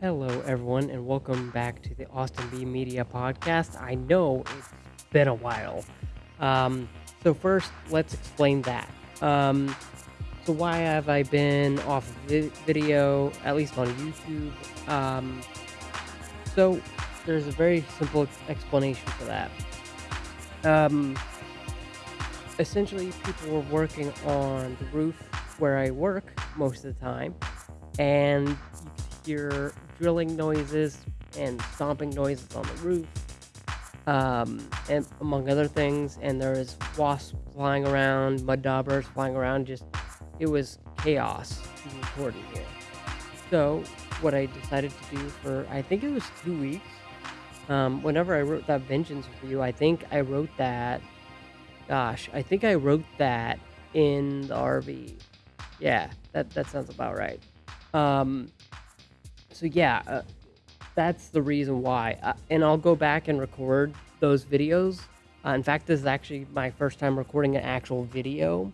Hello, everyone, and welcome back to the Austin B Media Podcast. I know it's been a while. Um, so, first, let's explain that. Um, so, why have I been off vi- video, at least on YouTube? Um, so, there's a very simple explanation for that. Um, essentially, people were working on the roof where I work most of the time, and you could hear drilling noises and stomping noises on the roof, um, and among other things. And there was wasps flying around, mud daubers flying around. Just it was chaos recorded here. So what I decided to do for I think it was two weeks. Um, whenever I wrote that vengeance review, I think I wrote that. Gosh, I think I wrote that in the RV. Yeah, that that sounds about right. Um, so yeah, uh, that's the reason why. Uh, and I'll go back and record those videos. Uh, in fact, this is actually my first time recording an actual video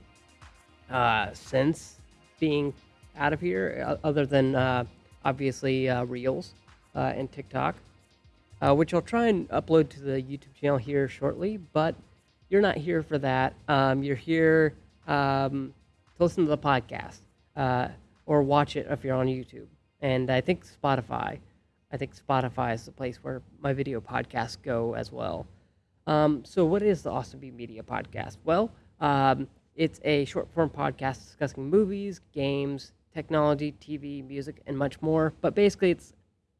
uh, since being out of here, other than uh, obviously uh, Reels and TikTok, which I'll try and upload to the YouTube channel here shortly. But you're not here for that. Um, you're here um, to listen to the podcast or watch it if you're on YouTube. And I think Spotify. I think Spotify is the place where my video podcasts go as well. Um, so, what is the Austin B Media podcast? Well, um, it's a short form podcast discussing movies, games, technology, TV, music, and much more. But basically, it's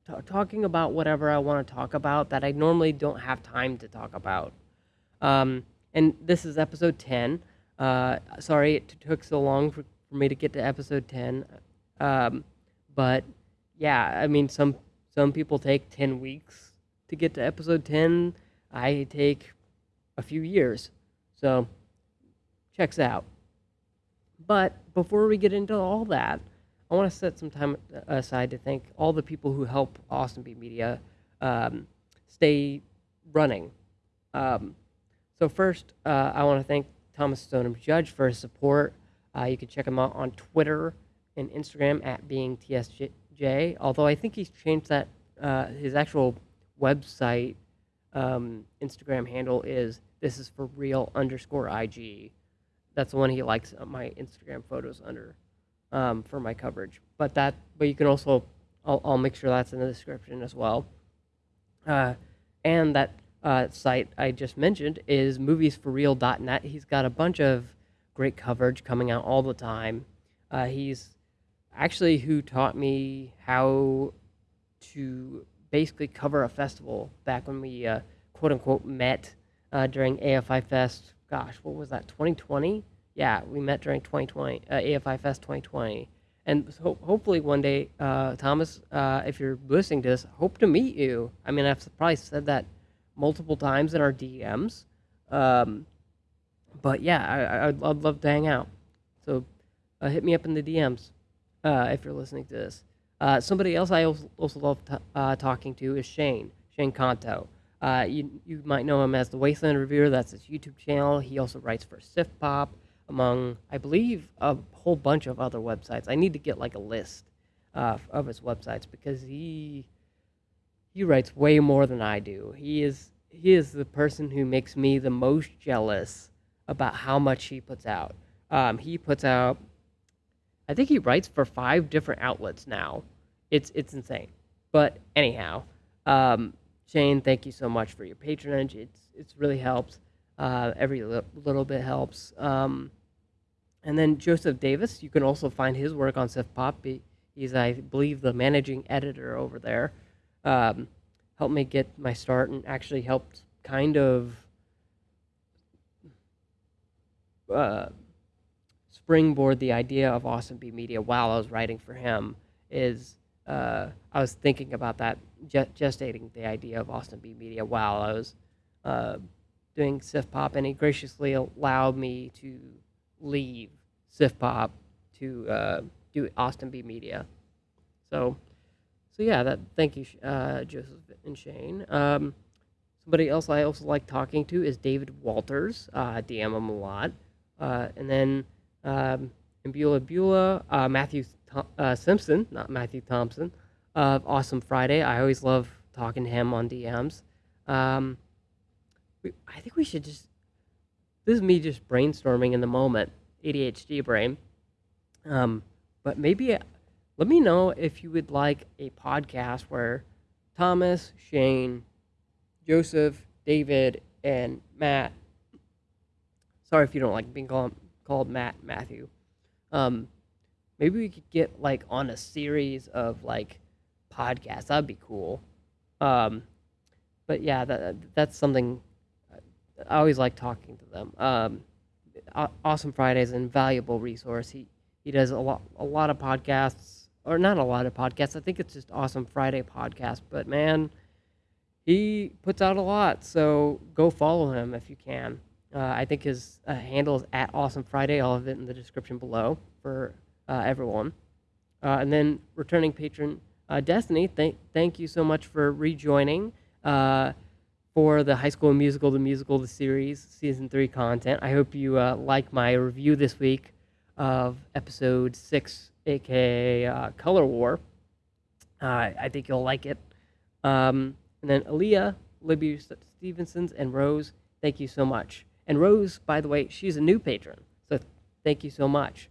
t- talking about whatever I want to talk about that I normally don't have time to talk about. Um, and this is episode 10. Uh, sorry it took so long for, for me to get to episode 10. Um, but yeah, I mean, some some people take 10 weeks to get to episode 10. I take a few years. So, checks out. But before we get into all that, I want to set some time aside to thank all the people who help Austin B Media um, stay running. Um, so first, uh, I want to thank Thomas Stoneham Judge for his support. Uh, you can check him out on Twitter and Instagram at being TSJ. Although I think he's changed that uh, his actual website um, Instagram handle is this is for real underscore IG. That's the one he likes my Instagram photos under um, for my coverage. But that, but you can also, I'll, I'll make sure that's in the description as well. Uh, and that uh, site I just mentioned is moviesforreal.net. He's got a bunch of great coverage coming out all the time. Uh, he's actually who taught me how to basically cover a festival back when we uh, quote unquote met uh, during AFI Fest. Gosh, what was that? 2020? Yeah, we met during 2020 uh, AFI Fest 2020. And so hopefully one day, uh, Thomas, uh, if you're listening to this, hope to meet you. I mean, I've probably said that multiple times in our DMs. Um, but yeah, I, I'd, I'd love to hang out. So uh, hit me up in the DMs uh, if you're listening to this. Uh, somebody else I also, love t- uh, talking to is Shane, Shane Kanto. Uh, you, you might know him as the Wasteland Reviewer. That's his YouTube channel. He also writes for Sif Pop, among, I believe, a whole bunch of other websites. I need to get like a list uh, of his websites because he he writes way more than I do. He is he is the person who makes me the most jealous about how much he puts out. Um, he puts out, I think he writes for five different outlets now. It's it's insane. But anyhow, um, Shane, thank you so much for your patronage. It's it's really helps. Uh, every li- little bit helps. Um, and then Joseph Davis, you can also find his work on Sif Pop. He- He's, I believe, the managing editor over there. Um, helped me get my start and actually helped kind of uh, springboard the idea of Austin B Media while I was writing for him. Is uh, I was thinking about that, ge- gestating the idea of Austin B Media while I was uh, doing Sif Pop, and he graciously allowed me to leave Sif Pop to uh, do Austin B Media. So, so yeah, that thank you, uh, Joseph and Shane. Um, somebody else I also like talking to is David Walters. Uh, DM him a lot, uh, and then um, and Beulah Beulah, uh, Matthew Thom- uh, Simpson, not Matthew Thompson. of Awesome Friday. I always love talking to him on DMs. Um, we, I think we should just. This is me just brainstorming in the moment, ADHD brain. Um, but maybe uh, let me know if you would like a podcast where Thomas, Shane, Joseph, David, and Matt. Sorry if you don't like being called called Matt Matthew. Um, maybe we could get like on a series of like podcasts. That'd be cool. Um, but yeah, that that's something I always like talking to them. Um, awesome Friday is an invaluable resource. He he does a lot a lot of podcasts, or not a lot of podcasts. I think it's just Awesome Friday podcast. But man, he puts out a lot. So go follow him if you can. Uh, I think his uh, handle is at Awesome Friday. All of it in the description below for uh, everyone. Uh, and then returning patron uh, Destiny, thank thank you so much for rejoining uh, for the High School Musical, the musical, the series, season three content. I hope you like my review this week of episode six, aka Color War. I think you'll like it. Um, and then Aaliyah, Libby Stevensons, and Rose, thank you so much. And Rose, by the way, she's a new patron. So thank you so much.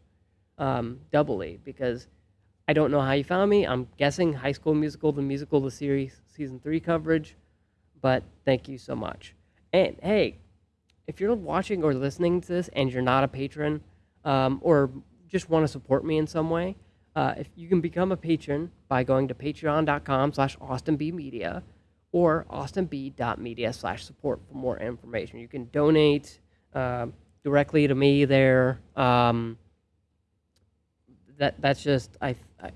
Um, doubly, because I don't know how you found me. I'm guessing High School Musical, the musical, the series, season three coverage. But thank you so much. And hey, if you're watching or listening to this and you're not a patron um, or just want to support me in some way, uh, if you can become a patron by going to patreon.com slash austinbmedia or austinb.media slash support for more information. You can donate uh, directly to me there. Um, that that's just I, I,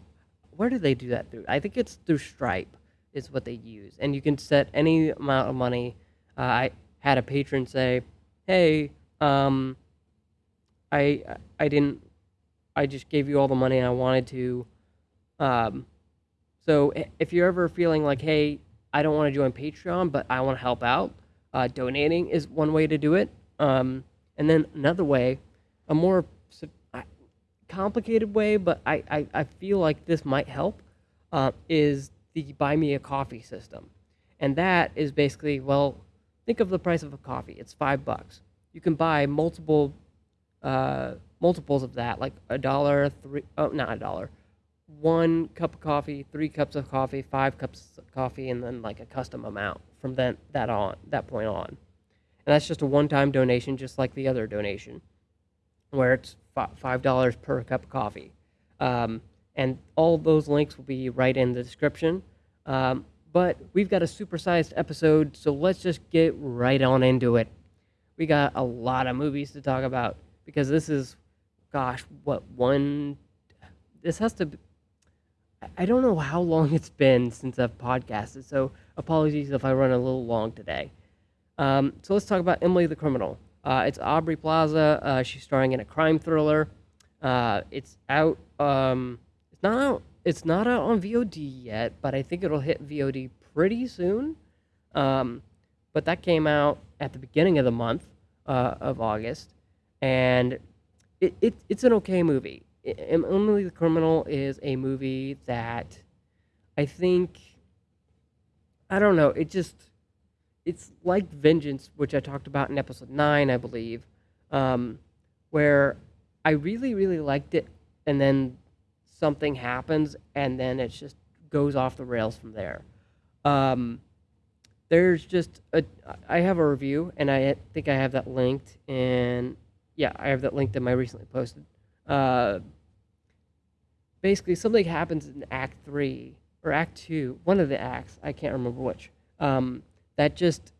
where do they do that through? I think it's through Stripe is what they use, and you can set any amount of money. Uh, I had a patron say, "Hey, um, I I didn't, I just gave you all the money I wanted to." Um, so if you're ever feeling like, "Hey, I don't want to join Patreon, but I want to help out. Uh, donating is one way to do it. Um, and then another way, a more complicated way, but I, I, I feel like this might help, uh, is the buy me a coffee system. And that is basically, well, think of the price of a coffee. It's five bucks. You can buy multiple uh, multiples of that, like a dollar, three, oh, not a dollar, one cup of coffee, three cups of coffee, five cups of coffee, and then like a custom amount from then that on that point on. And that's just a one-time donation, just like the other donation, where it's five dollars per cup of coffee. Um, and all those links will be right in the description. Um, but we've got a supersized episode, so let's just get right on into it. We got a lot of movies to talk about because this is, gosh, what one? This has to I don't know how long it's been since I've podcasted, so apologies if I run a little long today. Um, so let's talk about Emily the Criminal. Uh, it's Aubrey Plaza. Uh, she's starring in a crime thriller. Uh, it's out. Um, it's not out. It's not out on VOD yet, but I think it'll hit VOD pretty soon. Um, but that came out at the beginning of the month uh, of August, and it, it it's an okay movie. Emily the Criminal is a movie that I think I don't know. It just it's like Vengeance, which I talked about in episode nine, I believe, um, where I really really liked it, and then something happens, and then it just goes off the rails from there. Um, there's just a I have a review, and I think I have that linked in yeah I have that linked in my recently posted. Uh, basically something happens in Act Three or Act Two, one of the acts, I can't remember which, um, that just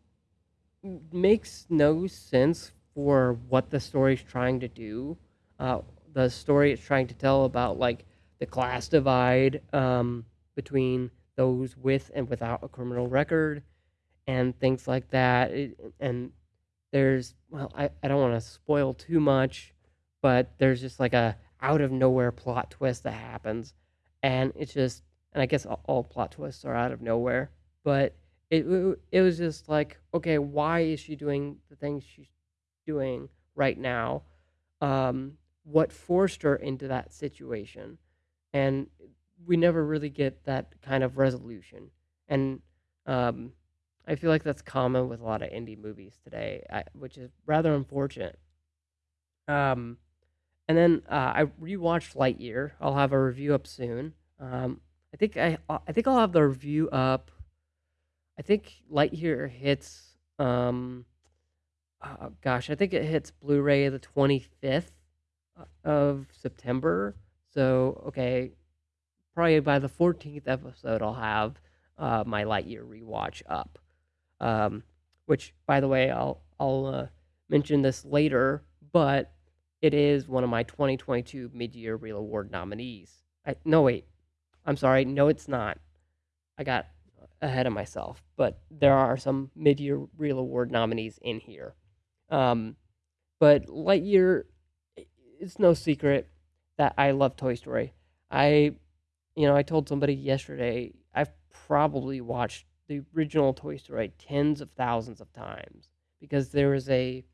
makes no sense for what the story's trying to do. Uh, the story it's trying to tell about like the class divide um, between those with and without a criminal record and things like that. It, and there's well, I, I don't want to spoil too much, but there's just like a out of nowhere plot twist that happens, and it's just and I guess all, plot twists are out of nowhere, but it it was just like okay, why is she doing the things she's doing right now? Um, what forced her into that situation? And we never really get that kind of resolution, and um, I feel like that's common with a lot of indie movies today, I, which is rather unfortunate. Um, and then uh, I rewatched Lightyear. I'll have a review up soon. Um, I think I I think I'll have the review up. I think Lightyear hits. Um, uh, gosh, I think it hits Blu-ray the twenty fifth of September. So okay, probably by the fourteenth episode, I'll have uh, my Lightyear rewatch up. Um, which, by the way, I'll I'll uh, mention this later, but it is one of my 2022 mid-year real Award nominees. I, no, wait, I'm sorry. No, it's not. I got ahead of myself, but there are some mid-year real Award nominees in here. Um, but Lightyear, it's no secret that I love Toy Story. I, you know, I told somebody yesterday I've probably watched the original Toy Story tens of thousands of times because there is a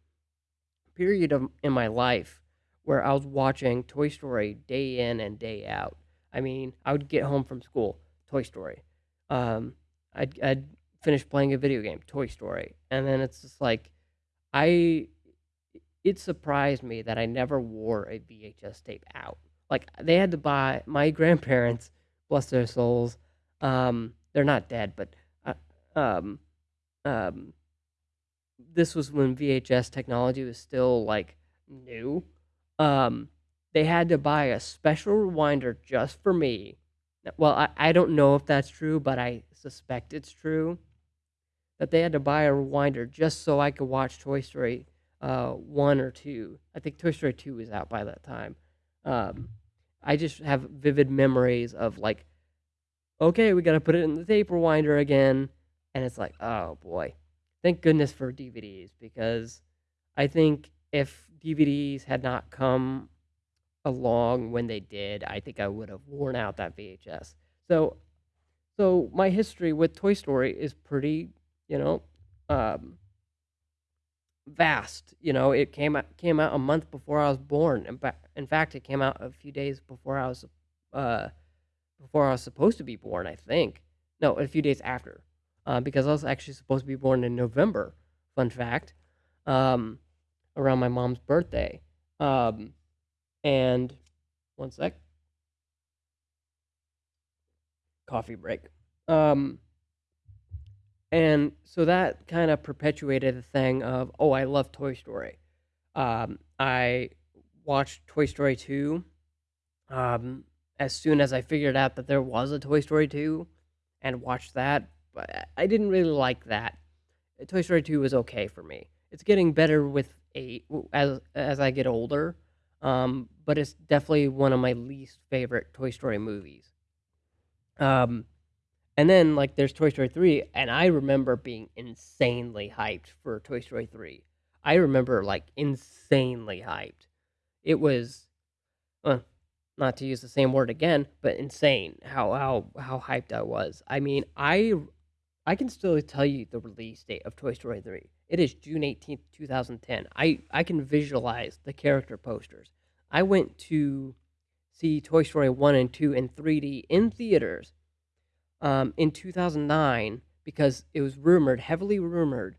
period of in my life where I was watching Toy Story day in and day out. I mean, I would get home from school, Toy Story. Um, I'd, I'd finish playing a video game, Toy Story, and then it's just like I. It surprised me that I never wore a VHS tape out. Like they had to buy my grandparents, bless their souls. Um, they're not dead, but uh, um, um, this was when VHS technology was still like new. Um, they had to buy a special rewinder just for me. Well, I, I don't know if that's true, but I suspect it's true. That they had to buy a rewinder just so I could watch Toy Story uh, 1 or 2. I think Toy Story 2 was out by that time. Um, I just have vivid memories of like, okay, we got to put it in the tape rewinder again. And it's like, oh boy. Thank goodness for DVDs because I think if DVDs had not come along when they did, I think I would have worn out that VHS. So, so my history with Toy Story is pretty, you know, um, vast. You know, it came out came out a month before I was born. In, in fact, it came out a few days before I was, uh, before I was supposed to be born. I think no, a few days after, uh, because I was actually supposed to be born in November. Fun fact, um, around my mom's birthday. Um, and one sec, coffee break. Um, and so that kind of perpetuated the thing of, oh, I love Toy Story. Um, I watched Toy Story 2 um, as soon as I figured out that there was a Toy Story 2 and watched that. I didn't really like that. Toy Story 2 was okay for me. It's getting better with eight as as I get older. Um, but it's definitely one of my least favorite Toy Story movies. Um, and then like there's Toy Story 3 and I remember being insanely hyped for Toy Story 3. I remember like insanely hyped. It was uh, not to use the same word again, but insane how how how hyped I was. I mean, I I can still tell you the release date of Toy Story 3. It is June 18th, 2010. I I can visualize the character posters. I went to see Toy Story 1 and 2 in 3D in theaters um, in 2009 because it was rumored, heavily rumored.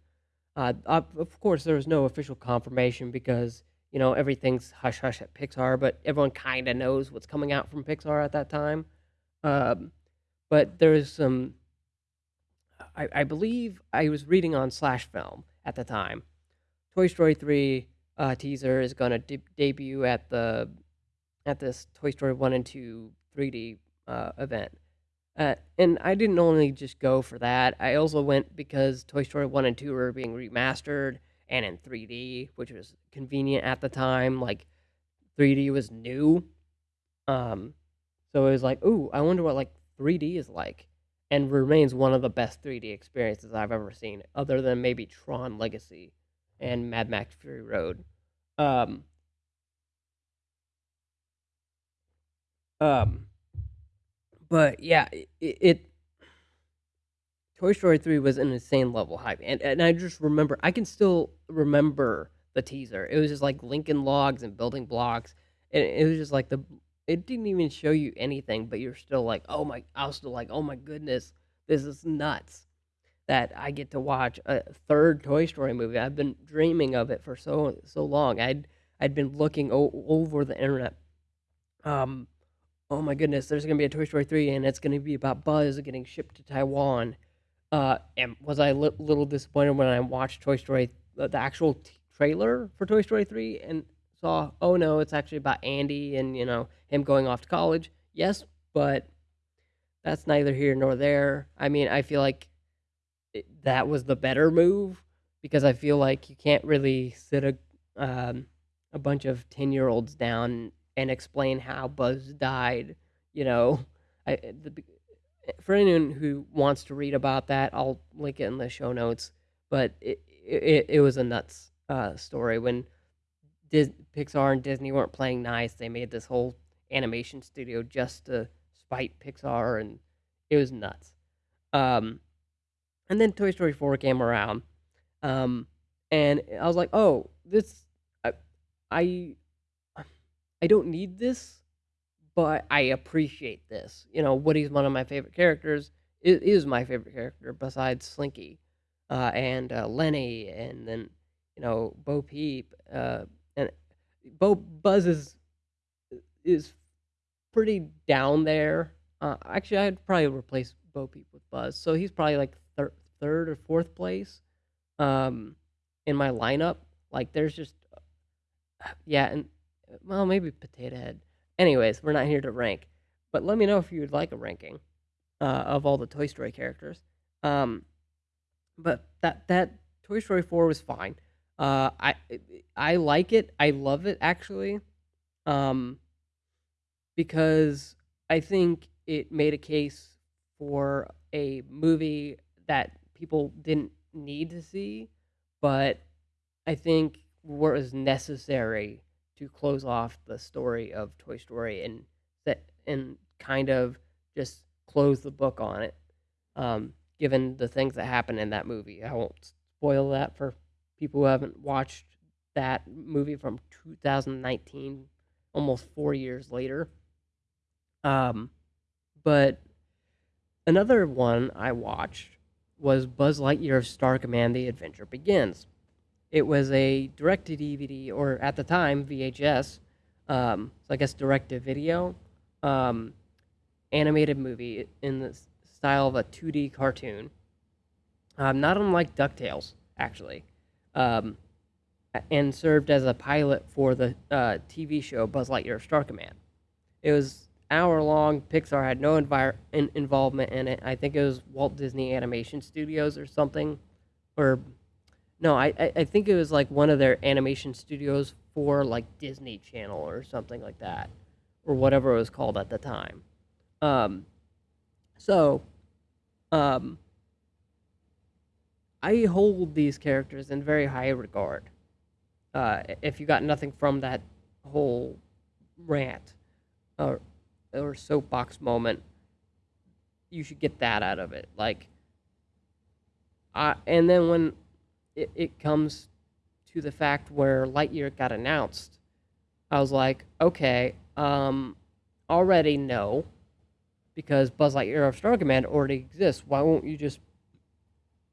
Uh, of course, there was no official confirmation because you know everything's hush hush at Pixar, but everyone kind of knows what's coming out from Pixar at that time. Um, but there's some. I, I believe I was reading on Slash Film at the time. Toy Story 3 uh, teaser is going to de- debut at the at this Toy Story 1 and 2 3D uh, event. Uh, and I didn't only just go for that. I also went because Toy Story 1 and 2 were being remastered and in 3D, which was convenient at the time. Like 3D was new. Um, so it was like, ooh, I wonder what like 3D is like. And remains one of the best 3D experiences I've ever seen, other than maybe Tron Legacy and Mad Max Fury Road. Um, um, but yeah, it, it Toy Story 3 was an insane level hype. And, and I just remember, I can still remember the teaser. It was just like Lincoln logs and building blocks. And it was just like the it didn't even show you anything, but you're still like, oh my, I was still like, oh my goodness, this is nuts that I get to watch a third Toy Story movie. I've been dreaming of it for so so long. I'd I'd been looking o- over the internet. Um, oh my goodness, there's gonna be a Toy Story three, and it's gonna be about Buzz getting shipped to Taiwan. Uh, and was I a li- little disappointed when I watched Toy Story, the, the actual t- trailer for Toy Story three, and saw, oh no, it's actually about Andy and you know him going off to college. Yes, but that's neither here nor there. I mean, I feel like it, that was the better move because I feel like you can't really sit a um, a bunch of ten year olds down and explain how Buzz died. You know, I the, for anyone who wants to read about that, I'll link it in the show notes. But it it, it was a nuts uh, story when Dis- Pixar and Disney weren't playing nice. They made this whole animation studio just to spite Pixar, and it was nuts. Um, and then Toy Story 4 came around. Um, and I was like, "Oh, this I I I don't need this, but I appreciate this." You know, Woody's one of my favorite characters. It is my favorite character besides Slinky, uh, and uh, Lenny, and then you know Bo Peep, uh, Bo Buzz is is pretty down there. Uh, actually, I'd probably replace Bo Peep with Buzz, so he's probably like thir- third or fourth place um, in my lineup. Like, there's just yeah, and well, maybe Potato Head. Anyways, we're not here to rank, but let me know if you would like a ranking uh, of all the Toy Story characters. Um, but that that Toy Story four was fine. Uh, I I like it. I love it actually. Um, because I think it made a case for a movie that people didn't need to see, but I think was necessary to close off the story of Toy Story and that and kind of just close the book on it. Um, given the things that happened in that movie, I won't spoil that for people who haven't watched that movie from 2019, almost four years later. Um, but another one I watched was Buzz Lightyear of Star Command: The Adventure Begins. It was a direct to DVD, or at the time VHS, um, so I guess direct to video, um, animated movie in the style of a 2D cartoon. Um, not unlike DuckTales, actually, um, and served as a pilot for the uh, TV show Buzz Lightyear of Star Command. It was hour long. Pixar had no envir- in- involvement in it. I think it was Walt Disney Animation Studios or something, or no, I, I I think it was like one of their animation studios for like Disney Channel or something like that, or whatever it was called at the time. Um, so, um, I hold these characters in very high regard. Uh, if you got nothing from that whole rant or or soapbox moment, you should get that out of it. Like, I and then when it, it comes to the fact where Lightyear got announced, I was like, okay, um, already no, because Buzz Lightyear of Star Command already exists. Why won't you just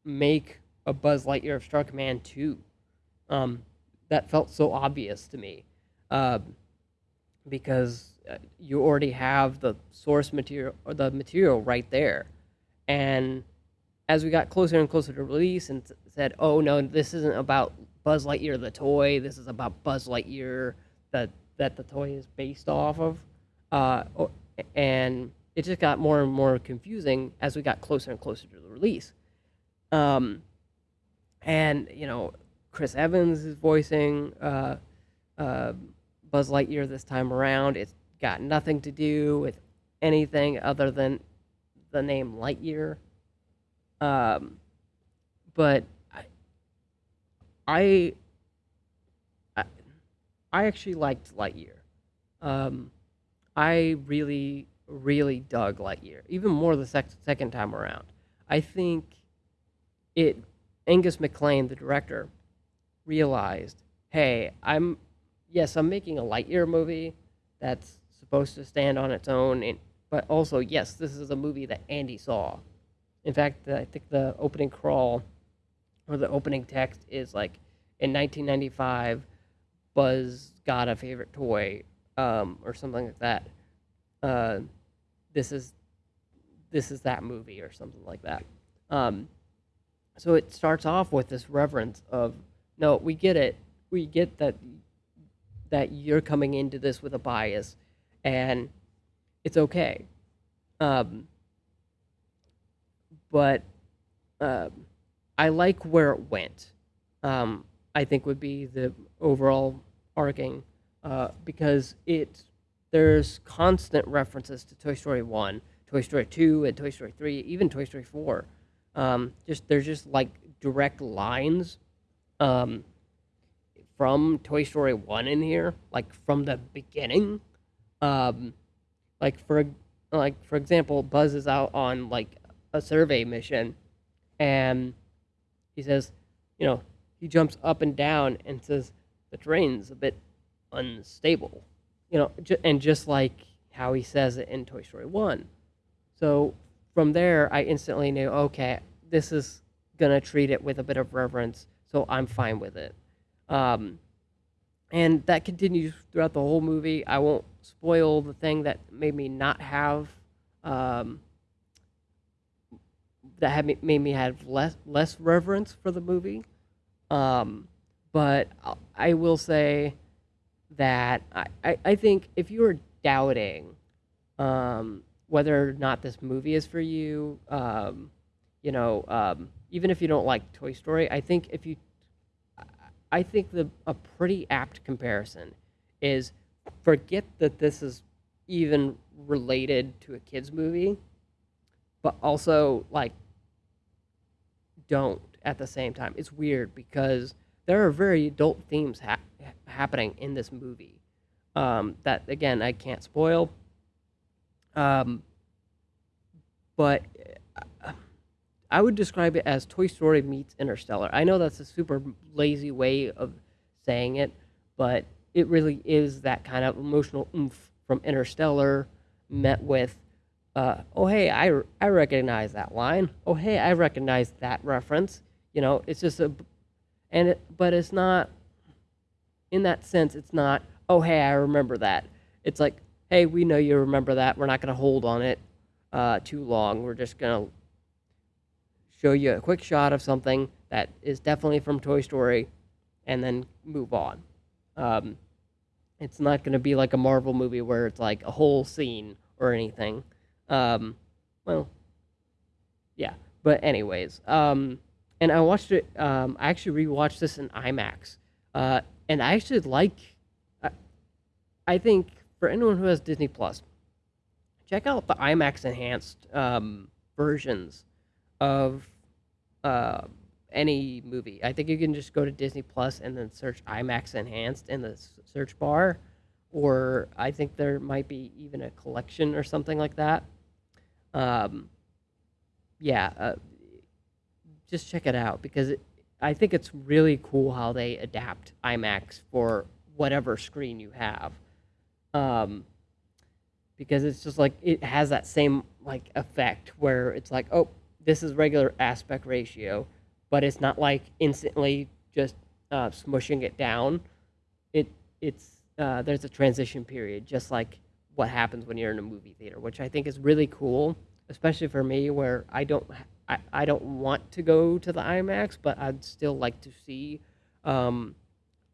make a Buzz Lightyear of Star Command 2? Um, that felt so obvious to me. Um, because uh, you already have the source material or the material right there. And as we got closer and closer to release and said, "Oh no, this isn't about Buzz Lightyear the toy. This is about Buzz Lightyear that that the toy is based off of," uh, and it just got more and more confusing as we got closer and closer to the release. Um, and you know, Chris Evans is voicing uh, uh, Buzz Lightyear this time around. It's got nothing to do with anything other than the name Lightyear. Um, but I, I, I actually liked Lightyear. Um, I really, really dug Lightyear, even more the sec- second time around. I think it Angus MacLean, the director, realized, hey, I'm yes, I'm making a Lightyear movie that's supposed to stand on its own, and but also yes, this is a movie that Andy saw. In fact, I think the opening crawl or the opening text is like in 1995, Buzz got a favorite toy um, or something like that. Uh, this is this is that movie or something like that. Um, so it starts off with this reverence of no, we get it, we get that that you're coming into this with a bias, and it's okay. Um, but um, I like where it went. Um, I think would be the overall arcing uh, because it there's constant references to Toy Story one, Toy Story two, and Toy Story three, even Toy Story four. Um, just there's just like direct lines um, from Toy Story one in here, like from the beginning. Um, like for like for example, Buzz is out on like a survey mission, and he says, you know, he jumps up and down and says the terrain's a bit unstable, you know, and just like how he says it in Toy Story One. So from there, I instantly knew, okay, this is gonna treat it with a bit of reverence, so I'm fine with it. Um, and that continues throughout the whole movie. I won't spoil the thing that made me not have um, that had made me have less less reverence for the movie. Um, but I- will say that I, I, I think if you are doubting um, whether or not this movie is for you, um, you know, um, even if you don't like Toy Story, I think if you, I think the a pretty apt comparison is forget that this is even related to a kids movie, but also like don't at the same time. It's weird because there are very adult themes ha- happening in this movie um, that again I can't spoil. Um, but uh, I would describe it as Toy Story meets Interstellar. I know that's a super lazy way of saying it, but it really is that kind of emotional oomph from Interstellar met with, uh, oh hey, I I recognize that line. Oh hey, I recognize that reference. You know, it's just a, and it, but it's not. In that sense, it's not. Oh hey, I remember that. It's like, hey, we know you remember that. We're not going to hold on it uh, too long. We're just going to show you a quick shot of something that is definitely from Toy Story, and then move on. Um, it's not going to be like a Marvel movie where it's like a whole scene or anything. Um, well, yeah. But anyways, um, and I watched it. Um, I actually rewatched this in IMAX, uh, and I actually like. I, I think for anyone who has Disney Plus, check out the IMAX enhanced um, versions of uh, any movie. I think you can just go to Disney Plus and then search IMAX enhanced in the search bar, or I think there might be even a collection or something like that. Um, yeah, uh, just check it out because it, I think it's really cool how they adapt IMAX for whatever screen you have. Um, because it's just like it has that same like effect where it's like, oh, this is regular aspect ratio, but it's not like instantly just uh, smushing it down. It it's uh, there's a transition period, just like what happens when you're in a movie theater, which I think is really cool, especially for me where I don't I, I don't want to go to the IMAX, but I'd still like to see um,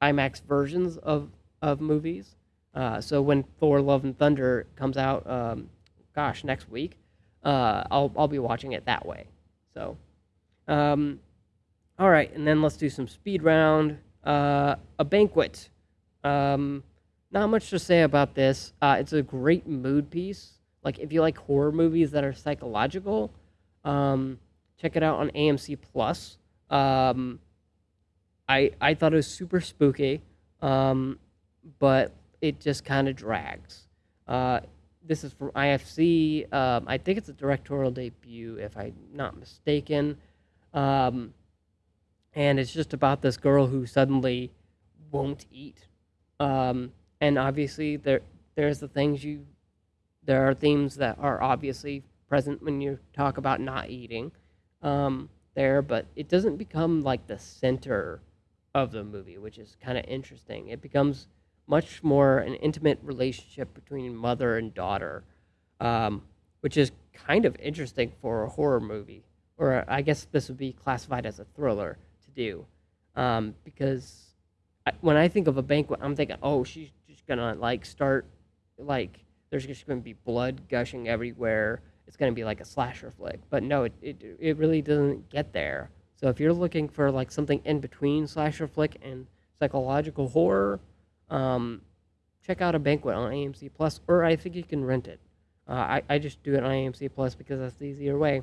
IMAX versions of of movies. Uh, so when Thor: Love and Thunder comes out, um, gosh, next week, uh, I'll I'll be watching it that way. So, um, all right, and then let's do some speed round. Uh, a banquet. Um, not much to say about this. Uh, it's a great mood piece. Like if you like horror movies that are psychological, um, check it out on AMC Plus. Um, I I thought it was super spooky, um, but it just kind of drags. Uh, this is from IFC. Um, I think it's a directorial debut, if I'm not mistaken. Um, and it's just about this girl who suddenly won't eat. Um, and obviously there there's the things you there are themes that are obviously present when you talk about not eating um, there, but it doesn't become like the center of the movie, which is kind of interesting. It becomes much more an intimate relationship between mother and daughter, um, which is kind of interesting for a horror movie, or I guess this would be classified as a thriller to do, um, because I, when I think of a banquet, I'm thinking, oh, she's just gonna like start like there's just gonna be blood gushing everywhere. It's gonna be like a slasher flick, but no, it it, it really doesn't get there. So if you're looking for like something in between slasher flick and psychological horror, um, check out a banquet on AMC Plus, or I think you can rent it. Uh, I I just do it on AMC Plus because that's the easier way.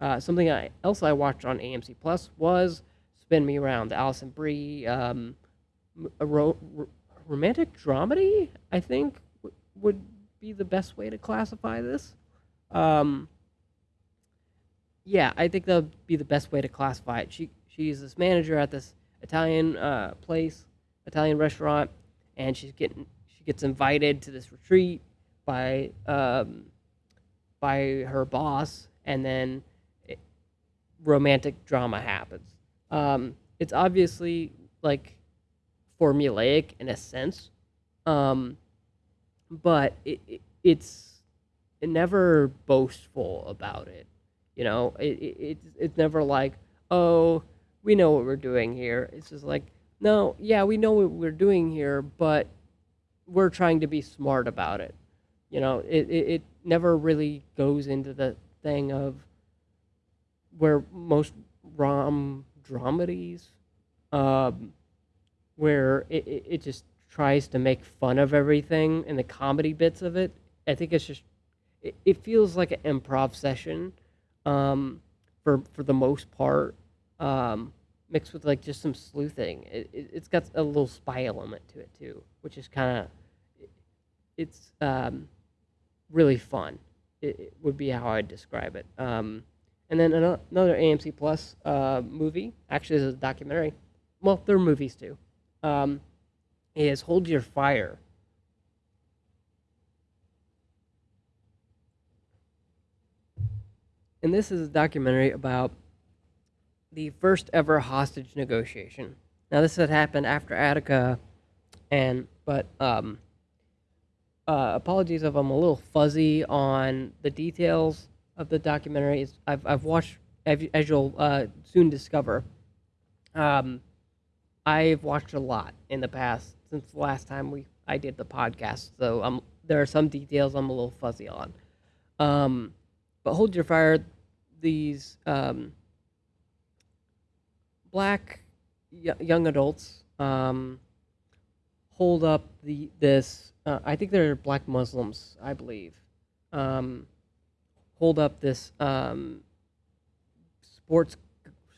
Uh, something I, else I watched on AMC Plus was Spin Me Around, the Alison Brie um, ro- romantic dramedy. I think w- would be the best way to classify this. Um, yeah, I think that would be the best way to classify it. She she's this manager at this Italian uh, place, Italian restaurant, and she's getting she gets invited to this retreat by um, by her boss, and then it, romantic drama happens. Um, it's obviously like formulaic in a sense, um, but it, it it's never boastful about it. You know, it, it it's it's never like, oh, we know what we're doing here. It's just like, no, yeah, we know what we're doing here, but we're trying to be smart about it. You know, it it, it never really goes into the thing of where most rom dramedies, um, where it, it, it just tries to make fun of everything and the comedy bits of it. I think it's just it, it feels like an improv session um, for for the most part, um, mixed with like just some sleuthing. It, it, it's got a little spy element to it too, which is kind of it's um, really fun. It, it would be how I'd describe it. Um, and then ano- another AMC Plus uh, movie, actually, is a documentary. Well, they're movies too. Um, is Hold Your Fire. And this is a documentary about the first ever hostage negotiation. Now, this had happened after Attica, and but um, uh, apologies if I'm a little fuzzy on the details of the documentary. I've I've watched as you- as you'll uh, soon discover. Um, I've watched a lot in the past since the last time we I did the podcast, so um, there are some details I'm a little fuzzy on. Um, but hold your fire. These um, black y- young adults um, hold up the this. Uh, I think they're black Muslims, I believe. Um, hold up this um, sports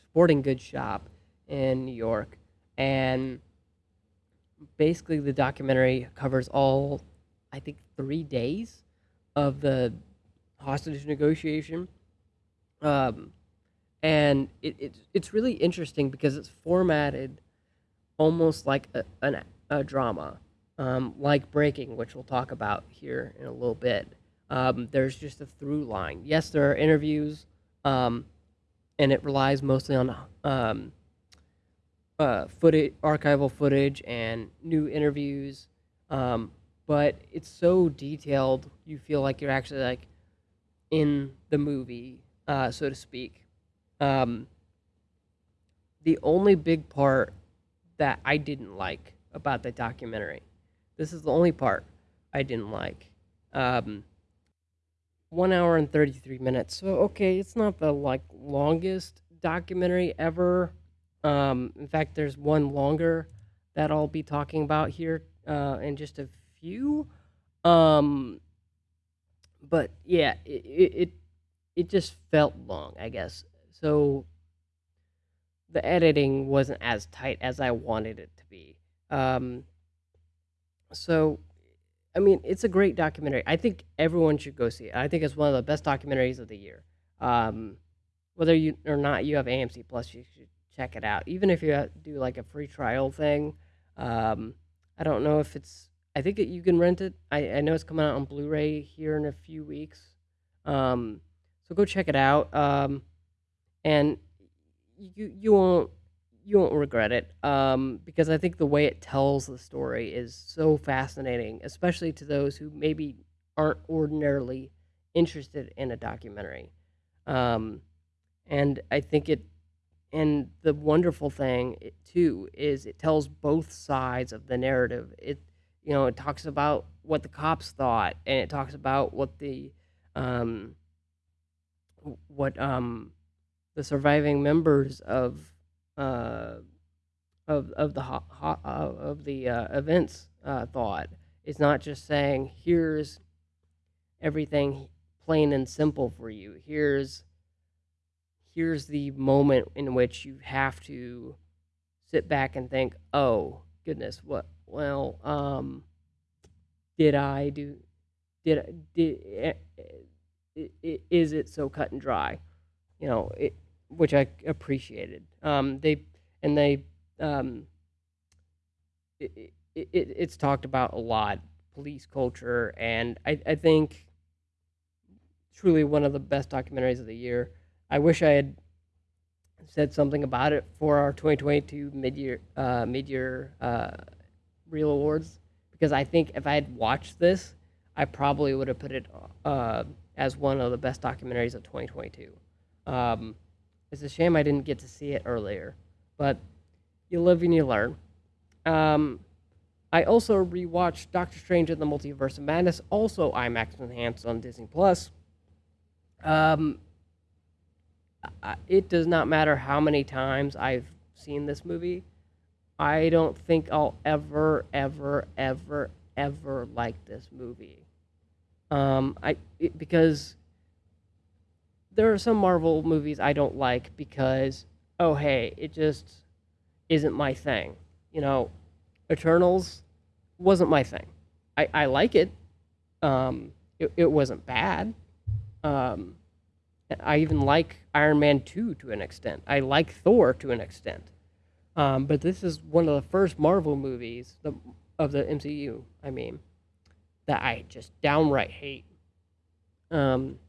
sporting goods shop in New York, and basically the documentary covers all, I think, three days of the hostage negotiation. Um, and it, it it's really interesting because it's formatted almost like a, an, a drama, um, like Breaking, which we'll talk about here in a little bit. Um, there's just a through line. Yes, there are interviews, um, and it relies mostly on um, uh, footage, archival footage, and new interviews. Um, but it's so detailed, you feel like you're actually like in the movie, uh, so to speak. Um, the only big part that I didn't like about the documentary, this is the only part I didn't like. Um, one hour and 33 minutes. So, okay, it's not the like longest documentary ever. Um, in fact, there's one longer that I'll be talking about here uh, in just a few. Um, but yeah, it, it it it just felt long, I guess. So the editing wasn't as tight as I wanted it to be. Um, so I mean, it's a great documentary. I think everyone should go see it. I think it's one of the best documentaries of the year. Um, whether you or not you have AMC Plus, you should check it out. Even if you uh, do like a free trial thing, um, I don't know if it's I think that you can rent it. I, I know it's coming out on Blu-ray here in a few weeks. Um, so go check it out. And you you won't you won't regret it. Um, because I think the way it tells the story is so fascinating, especially to those who maybe aren't ordinarily interested in a documentary. Um, and I think it and the wonderful thing i- too is it tells both sides of the narrative. It you know it talks about what the cops thought, and it talks about what the um, what um, the surviving members of uh, of of the ho- ho- uh, of the uh, events uh, thought. It's not just saying here's everything plain and simple for you. Here's here's the moment in which you have to sit back and think, "Oh, goodness, what well, um did I do did did eh, eh, is it so cut and dry?" You know, it which I appreciated. Um they and they um it, it, it it's talked about a lot police culture and I I think truly one of the best documentaries of the year. I wish I had said something about it for our 2022 mid-year uh, mid-year uh, Reel Awards because I think if I had watched this, I probably would have put it uh, as one of the best documentaries of 2022. Um, it's a shame I didn't get to see it earlier, but you live and you learn. Um, I also rewatched Doctor Strange in the Multiverse of Madness, also IMAX enhanced on Disney Plus. Um, it does not matter how many times I've seen this movie. I don't think I'll ever, ever, ever, ever like this movie. Um, I it, because there are some Marvel movies I don't like because oh hey, it just isn't my thing. You know, Eternals wasn't my thing. I I like it. Um, it, it wasn't bad. Um, I even like Iron Man 2 to an extent. I like Thor to an extent. Um, but this is one of the first Marvel movies the, of the MCU, I mean, that I just downright hate. Um,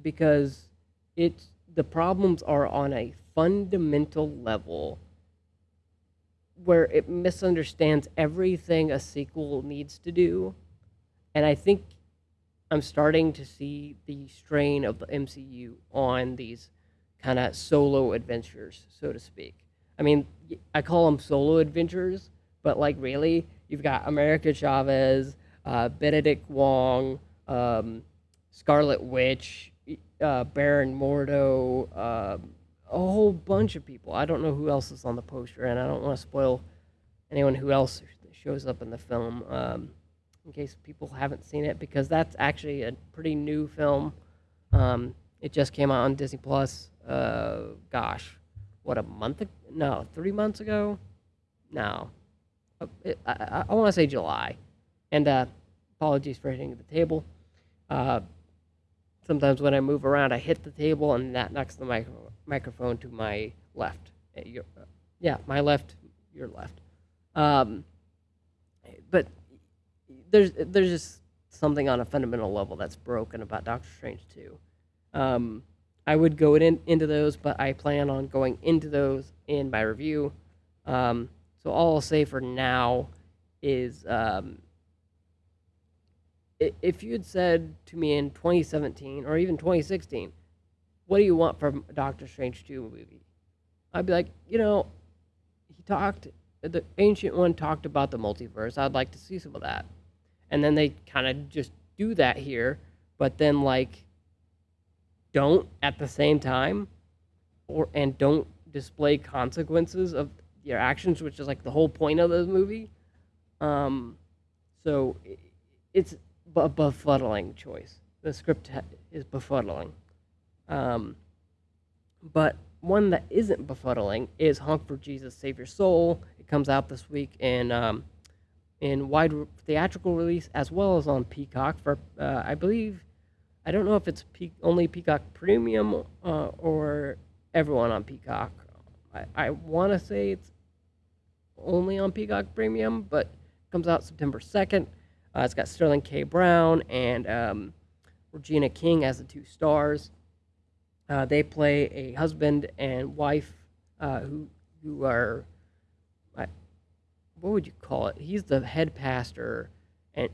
because it's the problems are on a fundamental level where it misunderstands everything a sequel needs to do. And I think I'm starting to see the strain of the MCU on these kind of solo adventures, so to speak. I mean, I call them solo adventures, but like really, you've got America Chavez, uh, Benedict Wong, um, Scarlet Witch, uh, Baron Mordo, um a whole bunch of people. I don't know who else is on the poster, and I don't want to spoil anyone who else shows up in the film. Um, in case people haven't seen it, because that's actually a pretty new film. Um, it just came out on Disney Plus. Uh, gosh, what a month? ag- No, three months ago. No, Uh, I, I, I want to say July. And uh, apologies for hitting the table. Sometimes when I move around, I hit the table, and that knocks the micro- microphone to my left. Uh, Your, uh, yeah, my left, your left. Um, but there's there's just something on a fundamental level that's broken about Doctor Strange too. Um, I would go in, into those, but I plan on going into those in my review. Um, so all I'll say for now is um, if you had said to me in 2017 or even 2016, what do you want from a Doctor Strange 2 movie? I'd be like, you know, he talked, the Ancient One talked about the multiverse. I'd like to see some of that. And then they kind of just do that here, but then, like, don't at the same time or and don't display consequences of your actions, which is like the whole point of the movie. Um, so it's a befuddling choice. The script is befuddling. Um, but one that isn't befuddling is Honk for Jesus, Save Your Soul. It comes out this week in um, in wide theatrical release as well as on Peacock for uh, I believe I don't know if it's Pe- only Peacock Premium uh, or everyone on Peacock. I, I want to say it's only on Peacock Premium, but comes out September 2nd. Uh, it's got Sterling K. Brown and um, Regina King as the two stars. Uh, they play a husband and wife uh, who who are I, what would you call it? He's the head pastor, and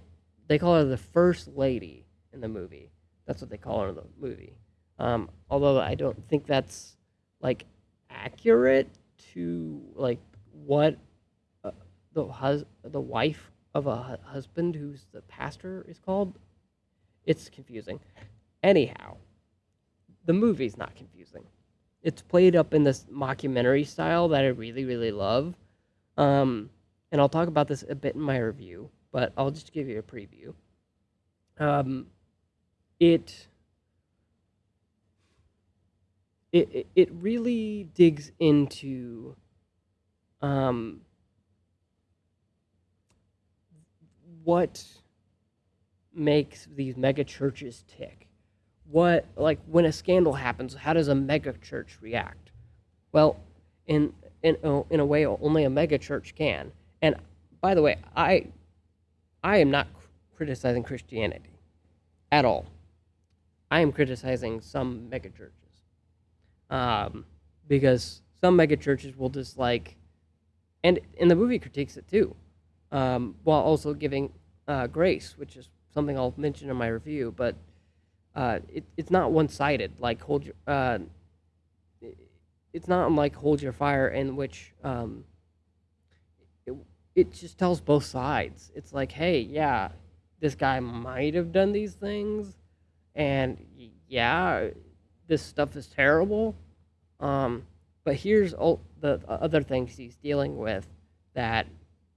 they call her the first lady in the movie. That's what they call her in the movie. Um, although I don't think that's like accurate to like what uh, the hus- the wife of a husband who's the pastor is called. It's confusing. Anyhow, the movie's not confusing. It's played up in this mockumentary style that I really really love. Um, and I'll talk about this a bit in my review, but I'll just give you a preview. Um, it it it- really digs into um what makes these mega churches tick. What like when a scandal happens, how does a mega church react? Well, in in a- in a way only a mega church can. And by the way, I I am not criticizing Christianity at all. I am criticizing some mega churches um, because some mega churches will just like, and and the movie critiques it too, um, while also giving uh, grace, which is something I'll mention in my review. But uh, it, it's not one sided. Like hold your, uh, it's not like hold your fire, in which um, it, it just tells both sides. It's like, hey, yeah, this guy might have done these things, and yeah, this stuff is terrible. Um, but here's all the other things he's dealing with that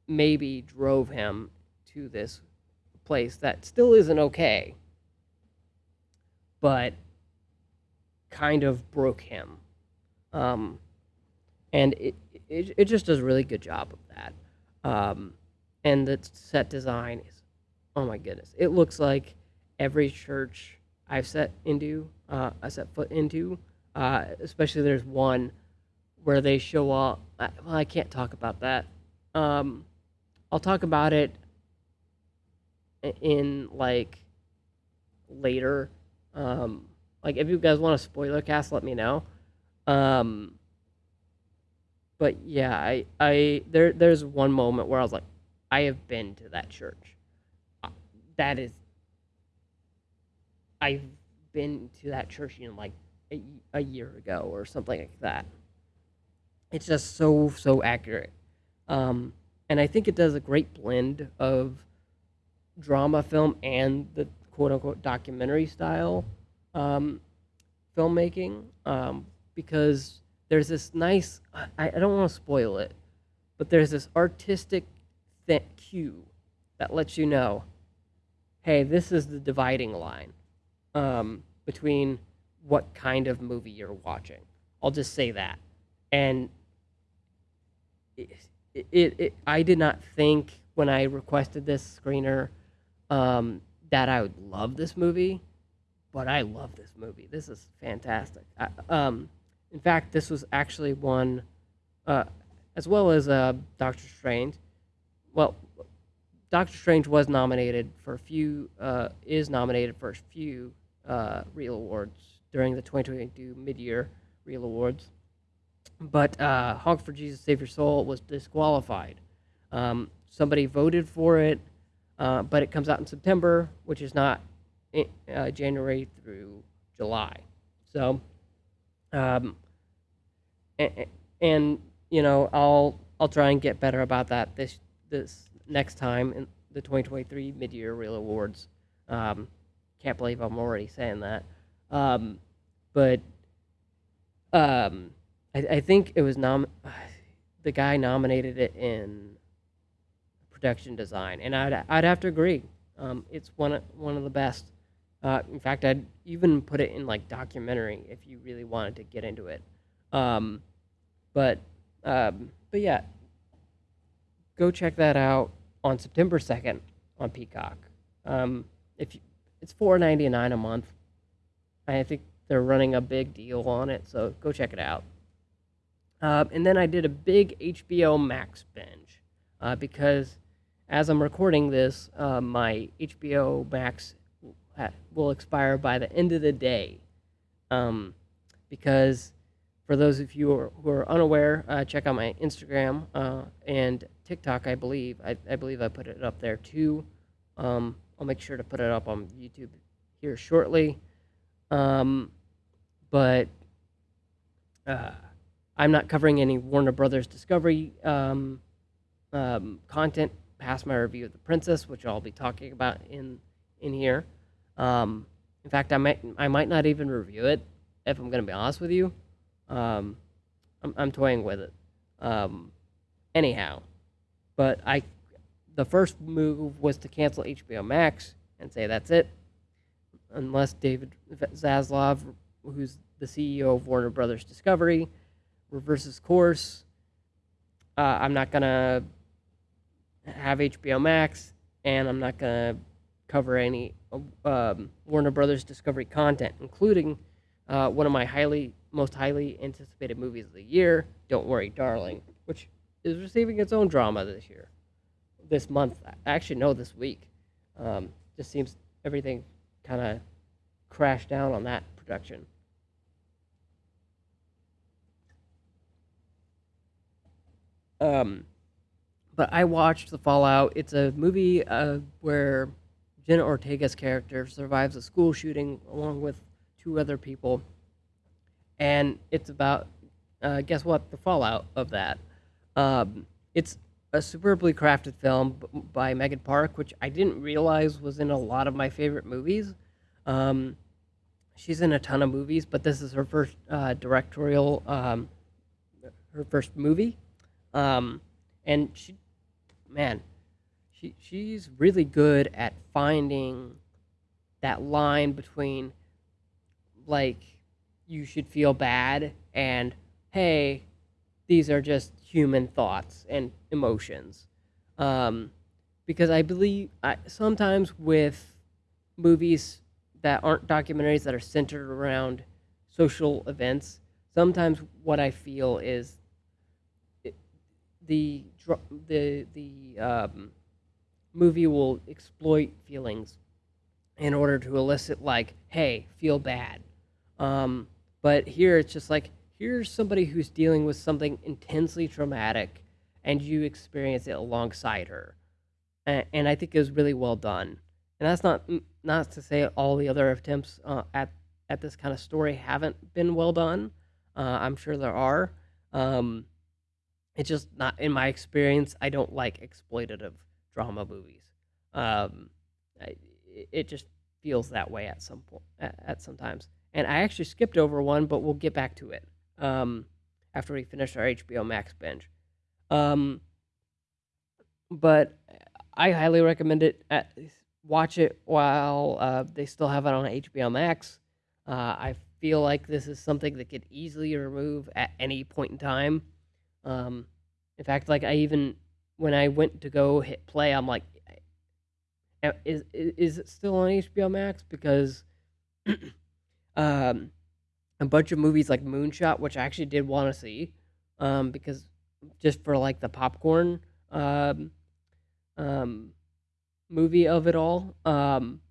maybe drove him to this place that still isn't okay, but kind of broke him. Um, and it, it it just does a really good job of that. Um, and the set design is, oh my goodness, it looks like every church I've set into, uh, I set foot into. Uh, especially there's one where they show up. Well, I can't talk about that. Um, I'll talk about it in like later. Um, like if you guys want a spoiler cast, let me know. Um, but yeah, I, I there there's one moment where I was like, I have been to that church. Uh, That is, I've been to that church, you know, like a, a year ago or something like that. It's just so so accurate, um, and I think it does a great blend of drama film and the quote unquote documentary style um, filmmaking um, because there's this nice I, I don't want to spoil it but there's this artistic th- cue that lets you know hey this is the dividing line um, between what kind of movie you're watching. I'll just say that. And it, it i did not think when i requested this screener um, that i would love this movie but I love this movie. This is fantastic. I, um, in fact, this was actually one, uh, as well as uh, Doctor Strange. Well, Doctor Strange was nominated for a few, uh, is nominated for a few uh, Reel Awards during the 2022 mid-year Reel Awards, but uh, Honk for Jesus Save Your Soul was disqualified. Um, somebody voted for it, uh, but it comes out in September, which is not uh, January through July. So, um, and, and you know, I'll I'll try and get better about that this this next time in the 2023 mid-year Reel Awards. Um, can't believe I'm already saying that, um, but um, I, I think it was nom the guy nominated it in production design, and I'd I'd have to agree. Um, it's one of, one of the best. Uh, in fact, I'd even put it in like documentary if you really wanted to get into it. Um, but um, but yeah, go check that out on September second on Peacock. Um, if you, it's four ninety nine a month, I think they're running a big deal on it, so go check it out. Um, and then I did a big HBO Max binge uh, because, as I'm recording this, uh, my HBO Max will expire by the end of the day. Um, because for those of you who are, who are unaware, uh, check out my Instagram uh, and TikTok. I believe I, I believe I put it up there too. Um, I'll make sure to put it up on YouTube here shortly. Um, but uh, I'm not covering any Warner Brothers Discovery um, um, content past my review of The Princess, which I'll be talking about in in here. Um, in fact, I might I might not even review it if I'm going to be honest with you. Um, I'm, I'm toying with it. Um, anyhow, but I the first move was to cancel HBO Max and say that's it, unless David Zaslav, who's the CEO of Warner Brothers Discovery, reverses course. Uh, I'm not gonna have HBO Max, and I'm not gonna cover any um, Warner Brothers Discovery content, including uh, one of my highly most highly anticipated movies of the year, Don't Worry, Darling, which is receiving its own drama this year, this month. Actually, no, this week. Um, just seems everything kind of crashed down on that production. Um, but I watched The Fallout. It's a movie uh, where Jenna Ortega's character survives a school shooting along with two other people, and it's about uh, guess what? The fallout of that. Um, it's a superbly crafted film by Megan Park, which I didn't realize was in a lot of my favorite movies. Um, she's in a ton of movies, but this is her first uh, directorial, um, her first movie, um, and she, man, she she's really good at finding that line between like you should feel bad and hey these are just human thoughts and emotions. Um, because i believe I, sometimes with movies that aren't documentaries that are centered around social events sometimes what i feel is the the the um, movie will exploit feelings in order to elicit like hey feel bad um, but here it's just like here's somebody who's dealing with something intensely traumatic, and you experience it alongside her, and, and I think it was really well done. And that's not not to say all the other attempts uh, at at this kind of story haven't been well done. Uh, I'm sure there are. Um, it's just not in my experience. I don't like exploitative drama movies. Um, I, it just feels that way at some point. At, at sometimes and I actually skipped over one, but we'll get back to it um, after we finish our HBO Max binge. Um, but I highly recommend it. At, watch it while uh, they still have it on HBO Max. Uh, I feel like this is something that could easily remove at any point in time. Um, in fact, like I even when I went to go hit play, I'm like, is is it still on HBO Max? Because um, a bunch of movies like Moonshot, which I actually did want to see, um, because just for like the popcorn um, um, movie of it all, um,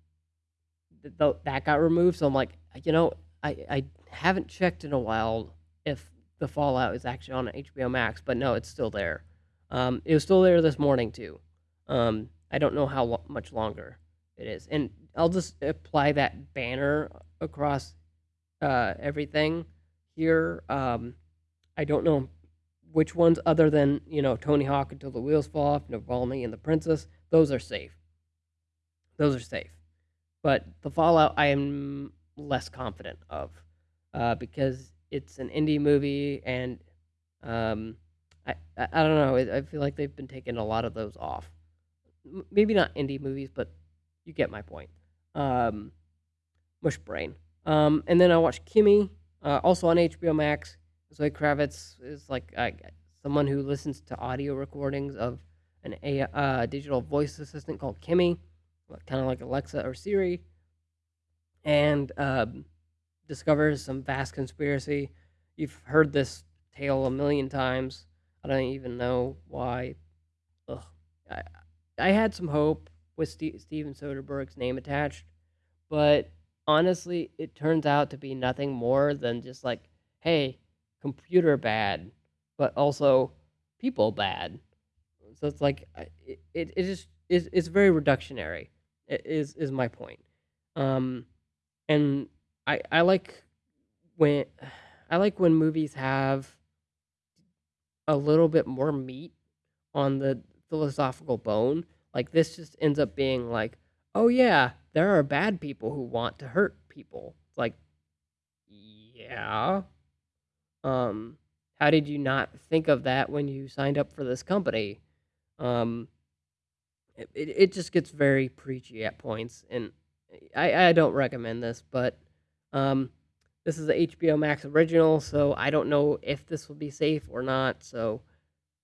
th- th- that got removed. So I'm like, you know, I I haven't checked in a while if the Fallout is actually on HBO Max, but no, it's still there. Um, it was still there this morning too. Um, I don't know how lo- much longer it is, and I'll just apply that banner across uh, everything here. Um, I don't know which ones, other than you know Tony Hawk until the wheels fall off, Navalny and the Princess. Those are safe. Those are safe, but the Fallout I am less confident of uh, because it's an indie movie and um, I, I don't know. I feel like they've been taking a lot of those off. Maybe not indie movies, but you get my point. Um, mush brain. Um, and then I watched Kimi, uh, also on HBO Max. Zoe Kravitz is like uh, someone who listens to audio recordings of an a uh, digital voice assistant called Kimi, kind of like Alexa or Siri, and um, discovers some vast conspiracy. You've heard this tale a million times. I don't even know why. Ugh. I, I had some hope with Ste Steven Soderbergh's name attached, but honestly, it turns out to be nothing more than just like, hey, computer bad, but also people bad. So it's like it it, it just is it's very reductionary. Is is my point. Um, and I I like when I like when movies have a little bit more meat on the philosophical bone. Like this just ends up being like, oh yeah, there are bad people who want to hurt people. It's like, yeah. Um, how did you not think of that when you signed up for this company? Um, it, it, it just gets very preachy at points, and I, I don't recommend this, but um, this is a HBO Max original, so I don't know if this will be safe or not. So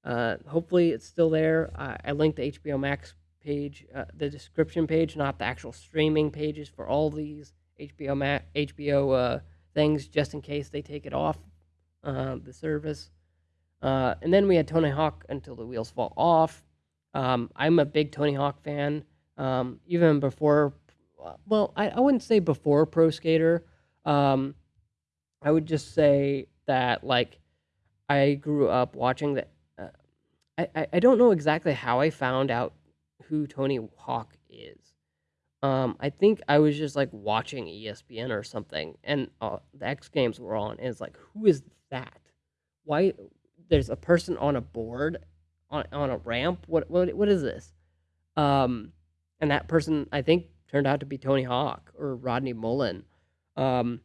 uh, hopefully it's still there. I, I linked the HBO Max page, uh, the description page, not the actual streaming pages for all these HBO Max, HBO uh, things, just in case they take it off uh, the service. Uh, and then we had Tony Hawk Until the Wheels Fall Off. Um, I'm a big Tony Hawk fan. Um, even before, well, I, I wouldn't say before Pro Skater. Um, I would just say that like I grew up watching the. Uh, I, I don't know exactly how I found out who Tony Hawk is. Um, I think I was just like watching ESPN or something, and uh, the X Games were on, and it's like, who is that? Why? There's a person on a board, on on a ramp. What what what is this? Um, and that person I think turned out to be Tony Hawk or Rodney Mullen. Um,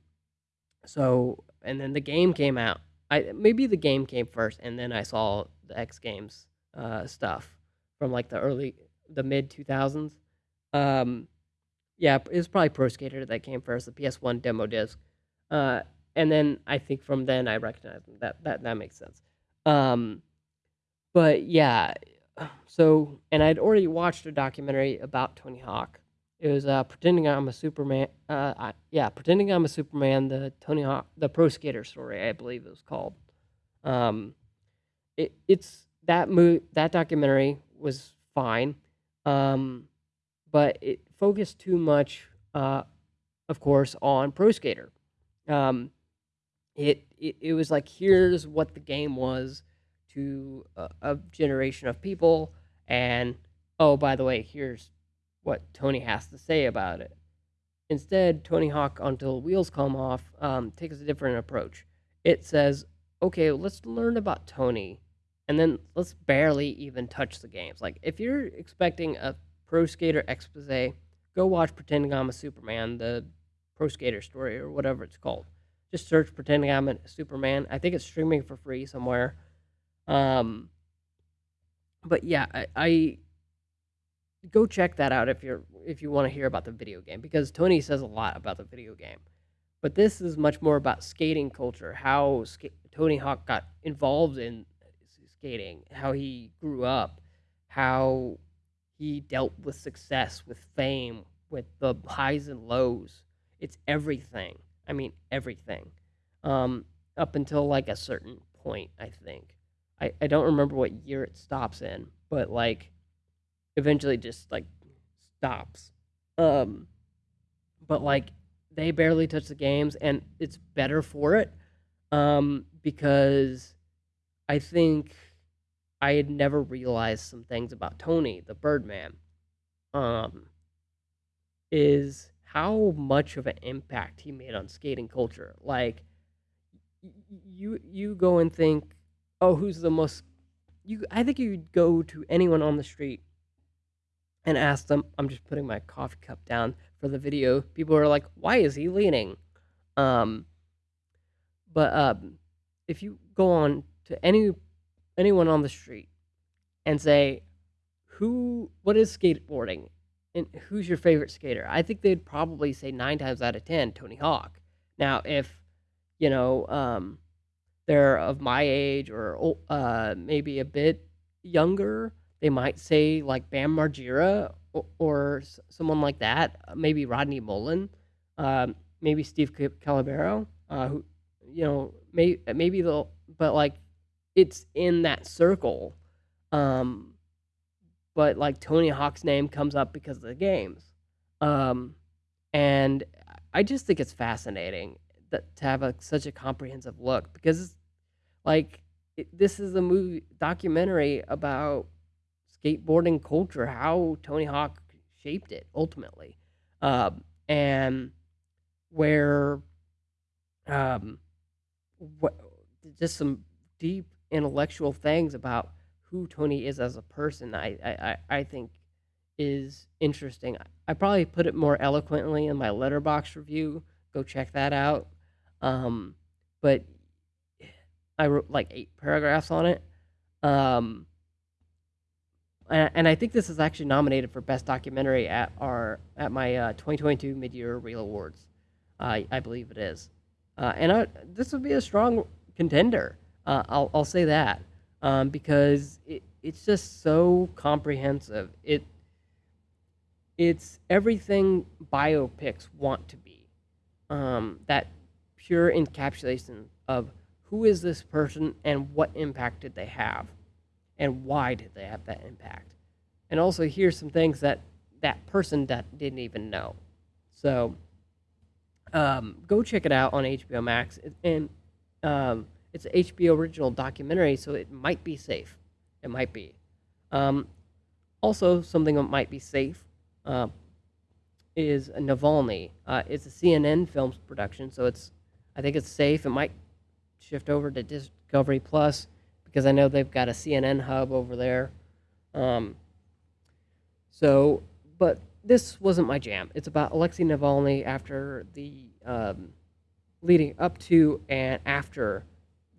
so and then the game came out. I maybe the game came first, and then I saw the X Games uh, stuff from like the early the mid two thousands. Um, yeah, it was probably Pro Skater that came first, the PS1 demo disc. Uh, and then I think from then I recognized. That that that makes sense. Um, but yeah, so and I'd already watched a documentary about Tony Hawk. It was uh, pretending I'm a Superman. Uh, I, yeah, pretending I'm a Superman. The Tony Hawk, the Pro Skater story, I believe it was called. Um, it it's that mo- that documentary was fine, um, but it focused too much, uh, of course, on Pro Skater. Um, it, it it was like here's what the game was to a, a generation of people, and oh by the way, here's what Tony has to say about it. Instead, Tony Hawk Until Wheels Come Off um, takes a different approach. It says, okay, let's learn about Tony, and then let's barely even touch the games. Like, if you're expecting a Pro Skater expose, go watch Pretending I'm a Superman, the Pro Skater story, or whatever it's called. Just search Pretending I'm a Superman. I think it's streaming for free somewhere. Um, but yeah, I, I go check that out if you're if you want to hear about the video game because Tony says a lot about the video game. But this is much more about skating culture, how Tony Hawk got involved in skating, how he grew up, how he dealt with success, with fame, with the highs and lows. It's everything. I mean, everything. Um, up until like a certain point, I think. I, I don't remember what year it stops in, but like eventually just like stops. Um, but like they barely touch the games, and it's better for it. Um, because I think I had never realized some things about Tony, the Birdman. Um, is how much of an impact he made on skating culture. Like you you go and think, oh, who's the most you I think you'd go to anyone on the street and ask them, I'm just putting my coffee cup down for the video. People are like, why is he leaning? Um, but um, if you go on to any anyone on the street and say, who, what is skateboarding, and who's your favorite skater? I think they'd probably say nine times out of ten, Tony Hawk. Now, if you know, um, they're of my age or uh, maybe a bit younger, they might say like Bam Margera or, or someone like that. uh, Maybe Rodney Mullen, um, maybe Steve Ca- Caballero, uh, who you know, may, maybe they'll, but like it's in that circle. Um, but like Tony Hawk's name comes up because of the games. Um, and I just think it's fascinating that to have a, such a comprehensive look because like it, this is a movie documentary about skateboarding culture, how Tony Hawk shaped it ultimately, um, and where um, what just some deep intellectual things about who Tony is as a person. I I, I think is interesting. I probably put it more eloquently in my Letterboxd review. Go check that out. Um, but I wrote like eight paragraphs on it. Um, and, I think this is actually nominated for best documentary at our at my uh, 2022 mid-year Reel Awards. Uh, I believe it is, uh, and I, this would be a strong contender. Uh, I'll I'll say that um, because it, it's just so comprehensive. It it's everything biopics want to be. Um, that pure encapsulation of who is this person and what impact did they have and why did they have that impact? And also here's some things that that person that didn't even know. So um, go check it out on hbo max. And um, it's an hbo original documentary so it might be safe. It might be. Um, also something that might be safe uh, is navalny. Uh, it's a cnn films production so it's i think it's safe. It might shift over to Discovery Plus because I know they've got a CNN hub over there. Um, so, but this wasn't my jam. It's about Alexei Navalny after the um, leading up to and after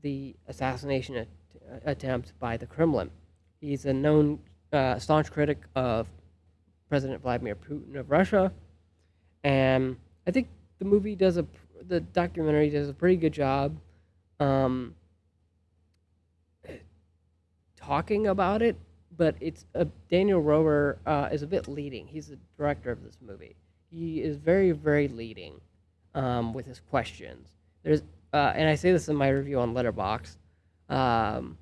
the assassination at- attempt by the Kremlin. He's a known uh, staunch critic of President Vladimir Putin of Russia, and I think the movie does a the documentary does a pretty good job um, talking about it, but it's uh, Daniel Roher uh, is a bit leading. He's the director of this movie. He is very, very leading um, with his questions. There's, uh, and I say this in my review on Letterboxd. Um,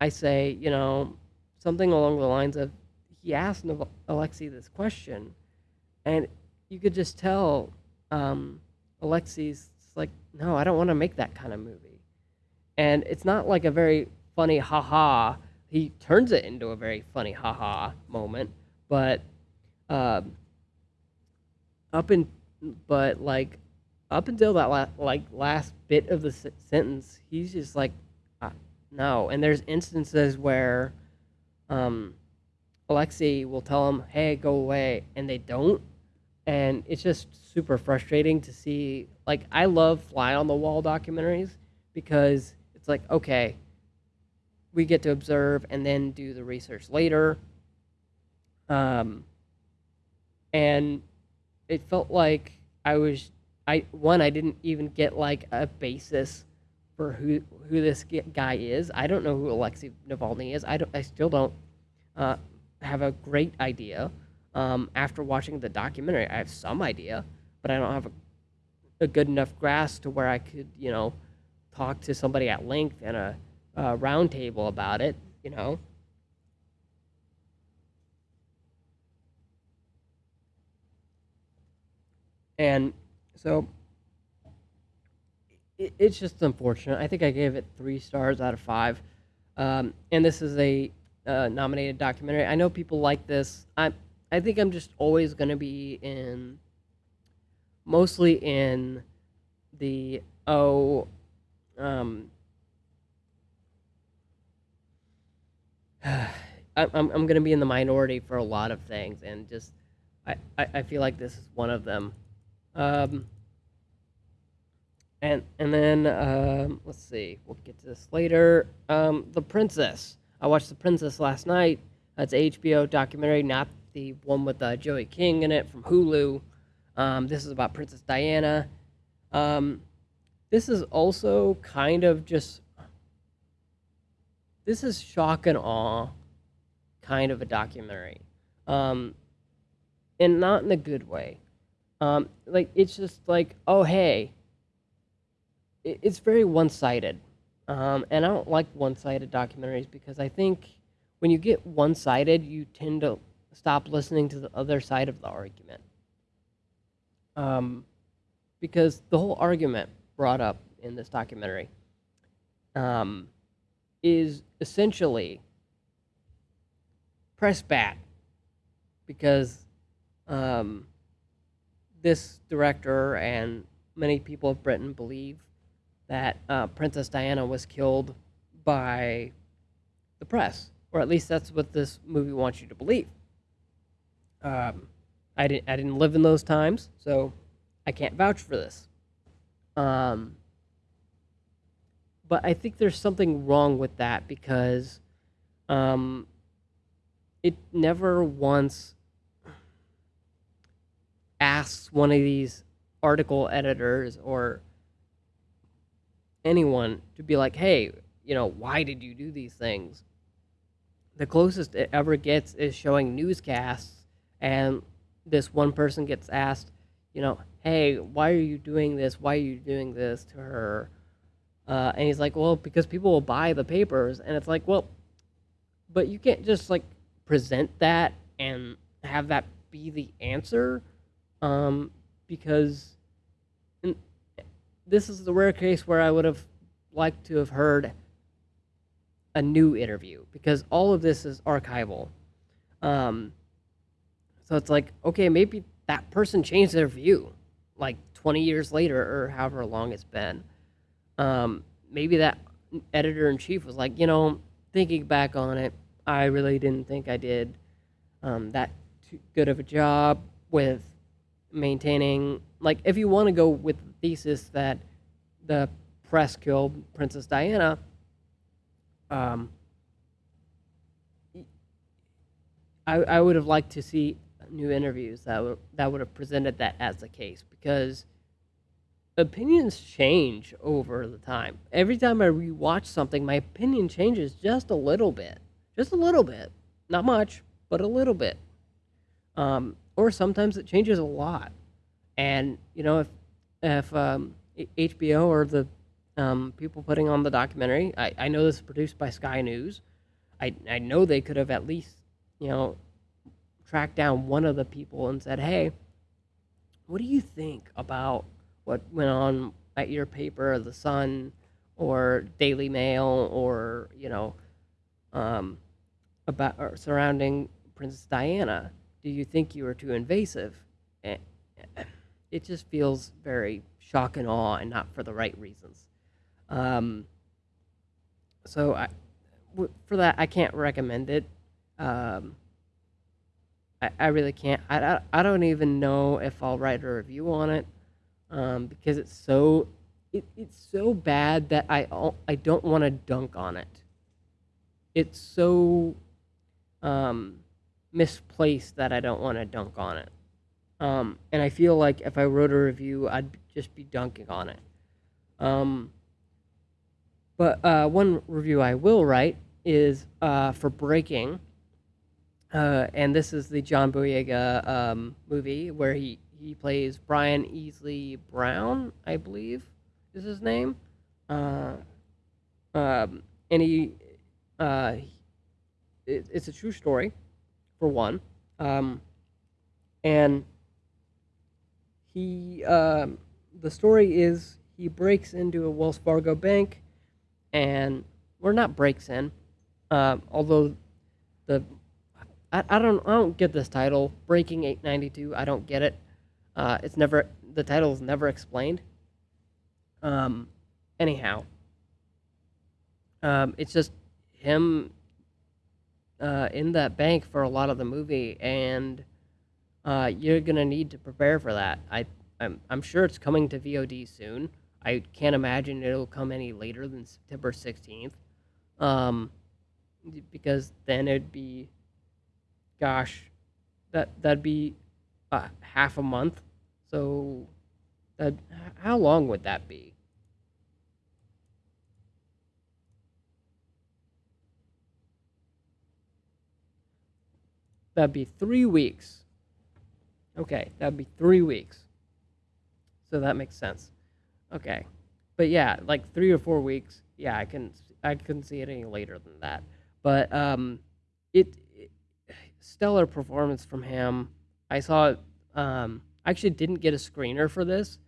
I say, you know, something along the lines of he asked Alexei this question, and you could just tell um, Alexei's like, no, I don't want to make that kind of movie and it's not like a very funny haha. He turns it into a very funny haha moment, but um, up in but like up until that la- like last bit of the sentence, he's just like uh, no. And there's instances where um, will tell him, "Hey, go away," and they don't, and it's just super frustrating to see. Like I love fly on the wall documentaries because it's like, okay, we get to observe and then do the research later. Um, and it felt like I was, I one, I didn't even get like a basis for who who this guy is. I don't know who Alexei Navalny is. I don't. I still don't uh, have a great idea. Um, after watching the documentary, I have some idea, but I don't have a, a good enough grasp to where I could, you know, talk to somebody at length in a, a roundtable about it, you know. And so it, it's just unfortunate. I think I gave it three stars out of five. Um, and this is a uh, nominated documentary. I know people like this. I I think I'm just always going to be in, mostly in the oh um, I'm I'm, going to be in the minority for a lot of things, and just I, I, I feel like this is one of them. Um, and and then um, let's see, we'll get to this later. Um, the Princess. I watched The Princess last night. That's a HBO documentary, not the one with uh, Joey King in it from Hulu. Um, this is about Princess Diana. Um, this is also kind of just this is shock and awe kind of a documentary. Um and not in a good way. Um like it's just like oh hey. It, it's very one-sided. Um and i don't like one-sided documentaries because i think when you get one-sided, you tend to stop listening to the other side of the argument. Um, because the whole argument brought up in this documentary um, is essentially press bat because um, this director and many people of Britain believe that uh, Princess Diana was killed by the press, or at least that's what this movie wants you to believe. Um, I didn't I didn't live in those times, so I can't vouch for this. Um, but I think there's something wrong with that because um, it never once asks one of these article editors or anyone to be like, hey, you know, why did you do these things? The closest it ever gets is showing newscasts, and this one person gets asked, you know, hey, why are you doing this? Why are you doing this to her? Uh, and he's like, well, because people will buy the papers. And it's like, well, but you can't just like present that and have that be the answer um, because this is the rare case where I would have liked to have heard a new interview because all of this is archival. Um, so it's like, okay, maybe that person changed their view like 20 years later or however long it's been. Um, maybe that editor in chief was like, you know, thinking back on it, I really didn't think I did um, that too good of a job with maintaining. Like, if you want to go with the thesis that the press killed Princess Diana, um, I, I would have liked to see new interviews that that would have presented that as the case because opinions change over the time. Every time I rewatch something, my opinion changes just a little bit, just a little bit, not much, but a little bit. Um, or sometimes it changes a lot. And you know, if if um, HBO or the um, people putting on the documentary, I, I know this is produced by Sky News. I I know they could have at least you know tracked down one of the people and said, hey, what do you think about what went on at your paper, The Sun, or Daily Mail, or you know, um, about or surrounding Princess Diana? Do you think you were too invasive? It just feels very shock and awe, and not for the right reasons. Um, so I, for that, I can't recommend it. Um, I, I really can't. I, I, I don't even know if I'll write a review on it um, because it's so it, it's so bad that I I don't want to dunk on it. It's so um, misplaced that I don't want to dunk on it. Um, and I feel like if I wrote a review, I'd just be dunking on it. Um, but uh, one review I will write is uh, for Breaking, uh, and this is the John Boyega um, movie where he he plays Brian Easley Brown, I believe, is his name. Uh, um, and he, uh, it, it's a true story, for one. Um, and he, um, the story is he breaks into a Wells Fargo bank, and or not breaks in, uh, although the I, I don't I don't get this title breaking 892. I don't get it. Uh, it's never the title's never explained. Um, anyhow, um, it's just him uh, in that bank for a lot of the movie, and uh, you're gonna need to prepare for that. I I'm I'm sure it's coming to VOD soon. I can't imagine it'll come any later than September 16th, um, because then it'd be, gosh, that that'd be uh, half a month. So, that how long would that be? That'd be three weeks. Okay, that'd be three weeks. So that makes sense. Okay, but yeah, like three or four weeks. Yeah, I can I couldn't see it any later than that. But um, it, it stellar performance from him. I saw it. Um, I actually didn't get a screener for this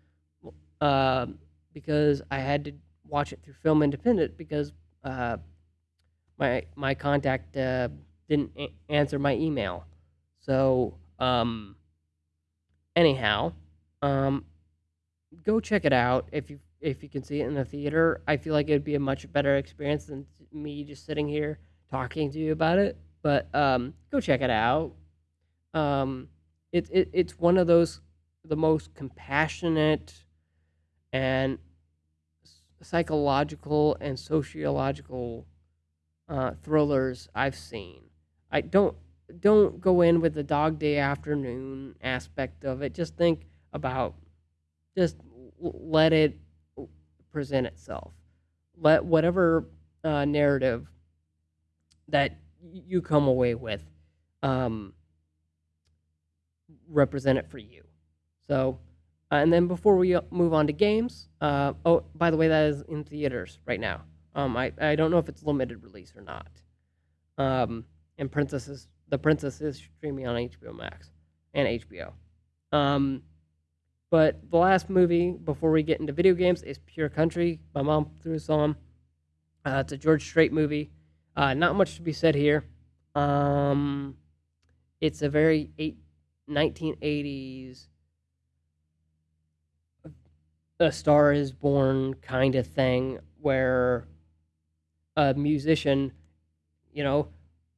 uh, because I had to watch it through Film Independent because uh, my my contact uh, didn't a- answer my email. So um, anyhow, um, go check it out if you if you can see it in the theater. I feel like it'd be a much better experience than me just sitting here talking to you about it. But um, go check it out. Um, it, it it's one of those the most compassionate and psychological and sociological uh, thrillers I've seen. I don't don't go in with the Dog Day Afternoon aspect of it. Just think about just let it present itself. Let whatever uh, narrative that you come away with um, represent it for you. So, uh, and then before we move on to games, uh, oh, by the way, that is in theaters right now. Um, I, I don't know if it's limited release or not. Um, and Princess is, the Princess is streaming on HBO Max and HBO. Um, but the last movie before we get into video games is Pure Country. My mom threw us on. Uh, it's a George Strait movie. Uh, not much to be said here. Um, it's a very eight, 1980s a star is born kind of thing where a musician, you know,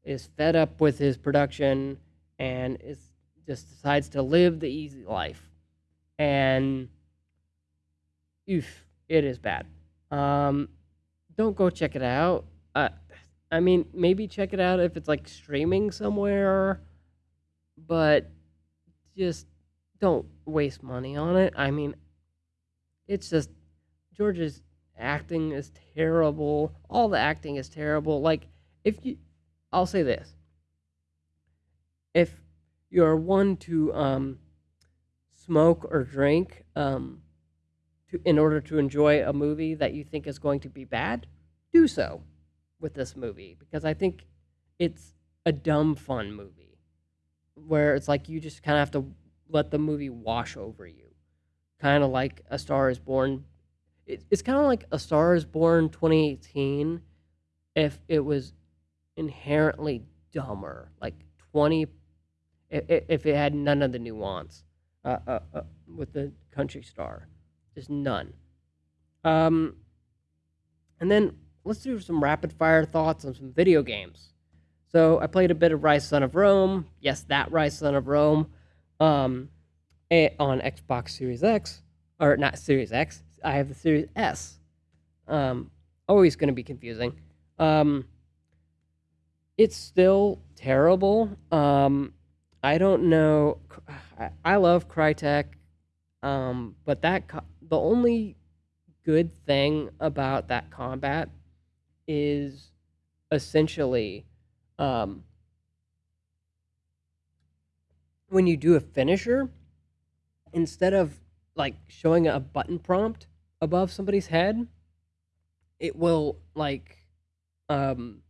is fed up with his production and is just decides to live the easy life. And oof, it is bad. Um, don't go check it out. Uh, I mean, maybe check it out if it's like streaming somewhere, but just don't waste money on it. I mean, it's just George's acting is terrible. All the acting is terrible. Like if you I'll say this. If you're one to um smoke or drink um to in order to enjoy a movie that you think is going to be bad, do so with this movie because I think it's a dumb fun movie where it's like you just kind of have to let the movie wash over you kind of like A Star Is Born. It, it's kind of like A Star Is Born 2018 if it was inherently dumber, like 20 if, if it had none of the nuance uh, uh, uh, with the country star, just none. Um, and then let's do some rapid fire thoughts on some video games. So I played a bit of Ryse Son of Rome. Yes, that Ryse Son of Rome. Um, eh, on Xbox Series X, or not Series X. I have the Series S. Um, always going to be confusing. Um, it's still terrible. Um, I don't know. I, love Crytek, um, but that co- the only good thing about that combat is essentially um, when you do a finisher, instead of like showing a button prompt above somebody's head, it will like um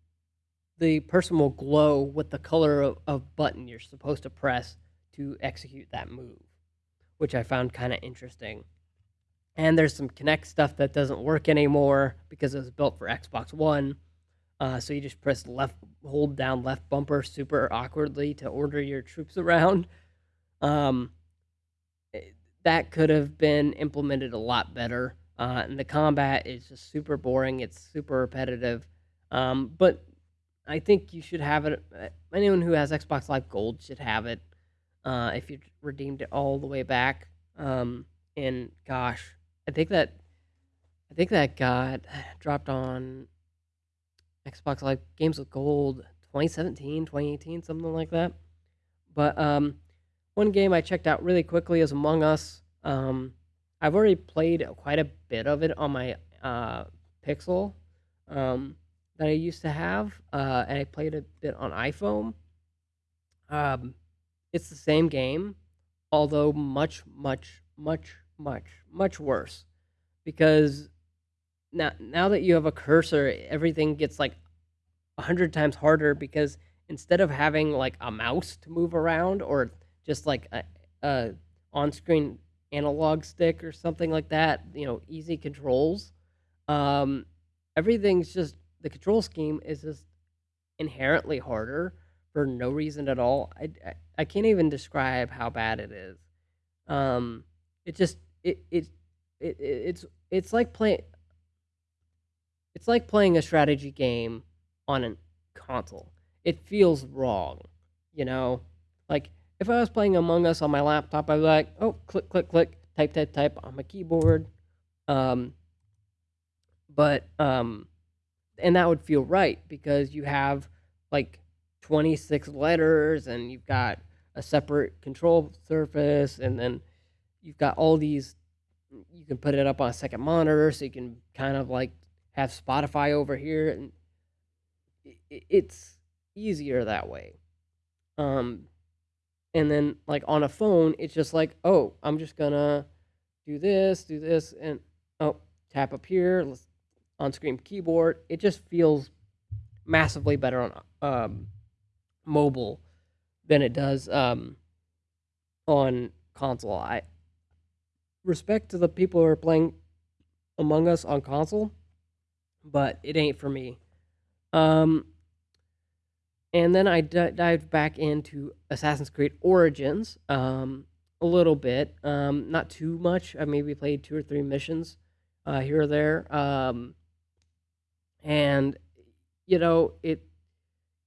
the person will glow with the color of, of button you're supposed to press to execute that move, which I found kind of interesting. And there's some Kinect stuff that doesn't work anymore because it was built for Xbox One. Uh, so you just press left, hold down left bumper super awkwardly to order your troops around. Um, that could have been implemented a lot better. Uh, and the combat is just super boring. It's super repetitive. Um, but I think you should have it. uh, Anyone who has Xbox Live Gold should have it. Uh, if you redeemed it all the way back. Um, and gosh, I think that I think that got dropped on Xbox Live Games with Gold 2017, 2018, something like that. But um, one game I checked out really quickly is Among Us. Um, I've already played quite a bit of it on my uh, Pixel um, that I used to have, uh, and I played a bit on iPhone. Um, it's the same game, although much, much, much, much, much worse. Because now, now that you have a cursor, everything gets like a hundred times harder because instead of having like a mouse to move around or just like a, a on-screen analog stick or something like that, you know, easy controls. Um, everything's just the control scheme is just inherently harder for no reason at all. I, I, I can't even describe how bad it is. Um, it just it it, it it's it's like playing it's like playing a strategy game on a console. It feels wrong, you know? Like if I was playing Among Us on my laptop, I'd be like, oh, click, click, click, type, type, type on my keyboard. Um, but um, and that would feel right because you have like 26 letters and you've got a separate control surface and then you've got all these you can put it up on a second monitor so you can kind of like have Spotify over here and it's easier that way. Um and then like on a phone it's just like, "Oh, I'm just to do this, do this and oh, tap up here, on screen keyboard. It just feels massively better on um, mobile than it does um, on console. I respect to the people who are playing Among Us on console, but it ain't for me. Um, and then I d- dived back into Assassin's Creed Origins um, a little bit, um, not too much. I maybe played two or three missions uh, here or there. Um, and you know it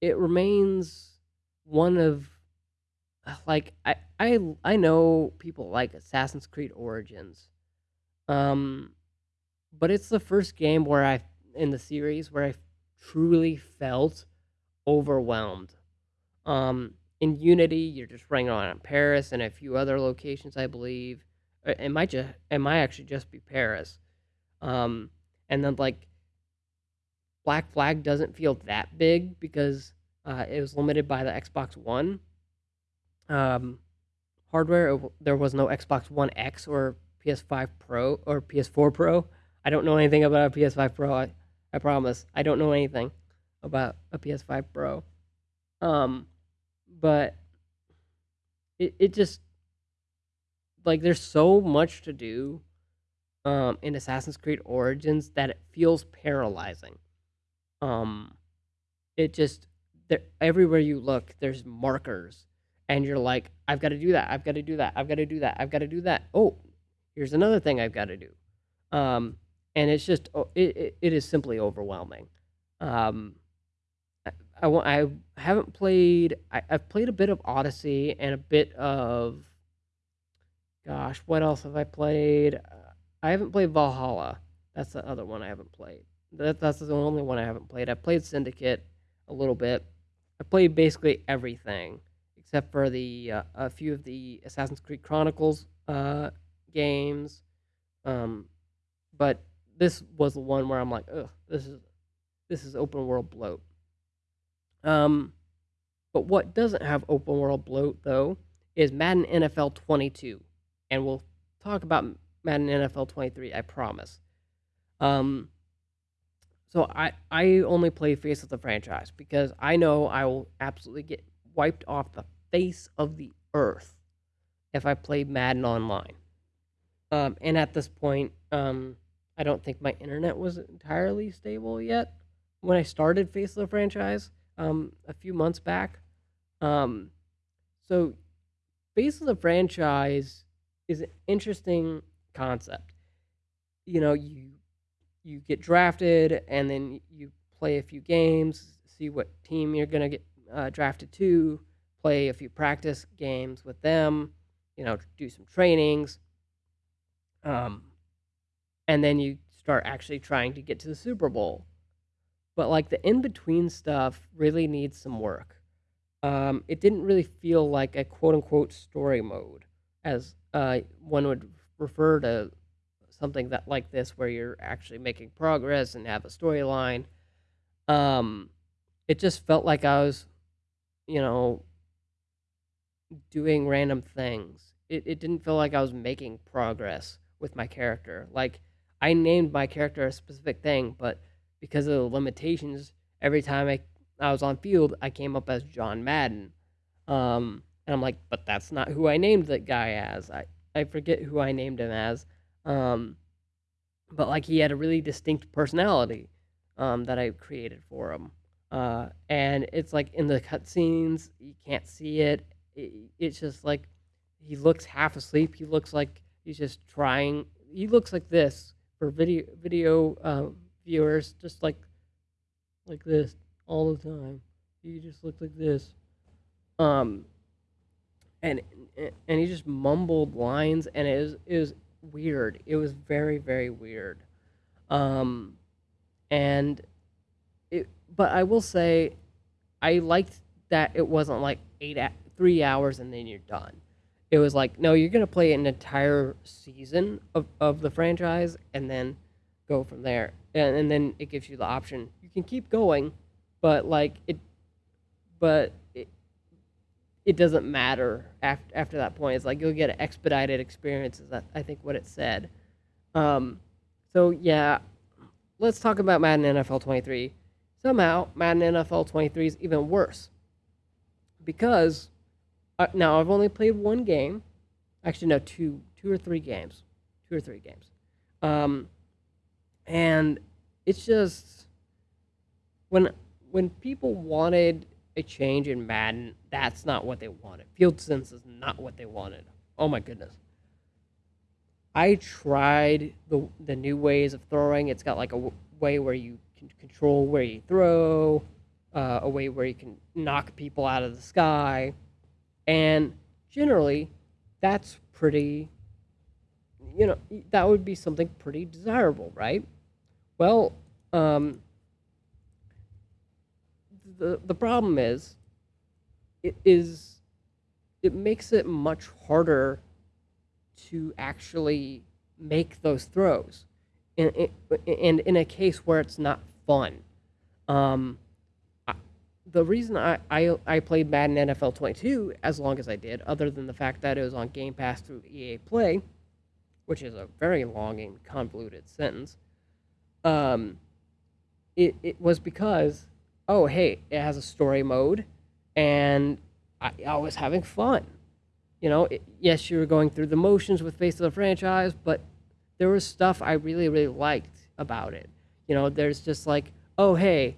it remains one of like I I I know people like Assassin's Creed Origins, um, but it's the first game where I in the series where I truly felt overwhelmed. Um, in Unity, you're just running around in Paris and a few other locations, I believe. Uh, it might just it might actually just be Paris. Um, and then like Black Flag doesn't feel that big because uh, it was limited by the Xbox One um, hardware. There was no Xbox One X or PS5 Pro or PS4 Pro. I don't know anything about a PS5 Pro. I, I promise. I don't know anything about a PS5 Pro. Um, but it it just like there's so much to do um in Assassin's Creed Origins that it feels paralyzing. Um it just there everywhere you look there's markers. And you're like i've got to do that. I've got to do that. I've got to do that. I've got to do that. Oh here's another thing i've got to do. Um and it's just oh, it, it, is simply overwhelming um I, I, I haven't played I, i've played a bit of odyssey and a bit of gosh what else have i played i haven't played valhalla that's the other one i haven't played that, that's the only one I haven't played. I played Syndicate a little bit. I played basically everything except for the uh, a few of the Assassin's Creed Chronicles uh, games. Um, but this was the one where I'm like, ugh, this is this is open world bloat. Um, but what doesn't have open world bloat though is Madden NFL 22, and we'll talk about Madden NFL 23. I promise. Um, so I I only play face of the franchise because I know I will absolutely get wiped off the face of the earth if I play Madden online. Um, and at this point, um, I don't think my internet was entirely stable yet when I started Face of the franchise um, a few months back. Um, so, Face of the franchise is an interesting concept. You know, you you get drafted and then you play a few games, see what team you're going to get uh, drafted to, play a few practice games with them, you know, do some trainings. Um, and then you start actually trying to get to the Super Bowl. But like the in between stuff really needs some work. Um, it didn't really feel like a quote unquote story mode, as uh, one would refer to something that like this where you're actually making progress and have a storyline. Um, it just felt like I was, you know, doing random things. It it didn't feel like I was making progress with my character. Like I named my character a specific thing, but because of the limitations, every time I I was on field, I came up as John Madden. Um, and I'm like, but that's not who I named that guy as. I, I forget who I named him as. Um, but like he had a really distinct personality um, that I created for him. Uh, and it's like in the cutscenes, you can't see it. it. It's just like he looks half asleep. He looks like he's just trying. He looks like this for video video uh, viewers, just like like this all the time. He just looked like this. Um, and and he just mumbled lines, and it was it was weird. It was very very weird. Um, and it, but I will say, I liked that it wasn't like eight three hours and then you're done. It was like no, you're gonna play an entire season of of the franchise and then go from there. And, and then it gives you the option you can keep going, but like it, but it doesn't matter after after that point. It's like you'll get an expedited experience. Is that I think what it said. Um, so yeah, let's talk about Madden NFL 23. Somehow Madden NFL 23 is even worse because uh, now I've only played one game. Actually, no, two two or three games, two or three games, um, and it's just when when people wanted a change in Madden. That's not what they wanted. Field sense is not what they wanted. Oh my goodness. I tried the the new ways of throwing. It's got like a way where you can control where you throw, uh, a way where you can knock people out of the sky, and generally, that's pretty. You know, that would be something pretty desirable, right? Well, um, the the problem is it is it makes it much harder to actually make those throws and in, in a case where it's not fun um, the reason I, I, I played Madden NFL 22 as long as I did, other than the fact that it was on Game Pass through EA Play, which is a very long and convoluted sentence, um, it, it was because oh, hey, it has a story mode, and I, I was having fun. You know, it, yes, you were going through the motions with Face of the franchise, but there was stuff I really, really liked about it. You know, there's just like, oh, hey,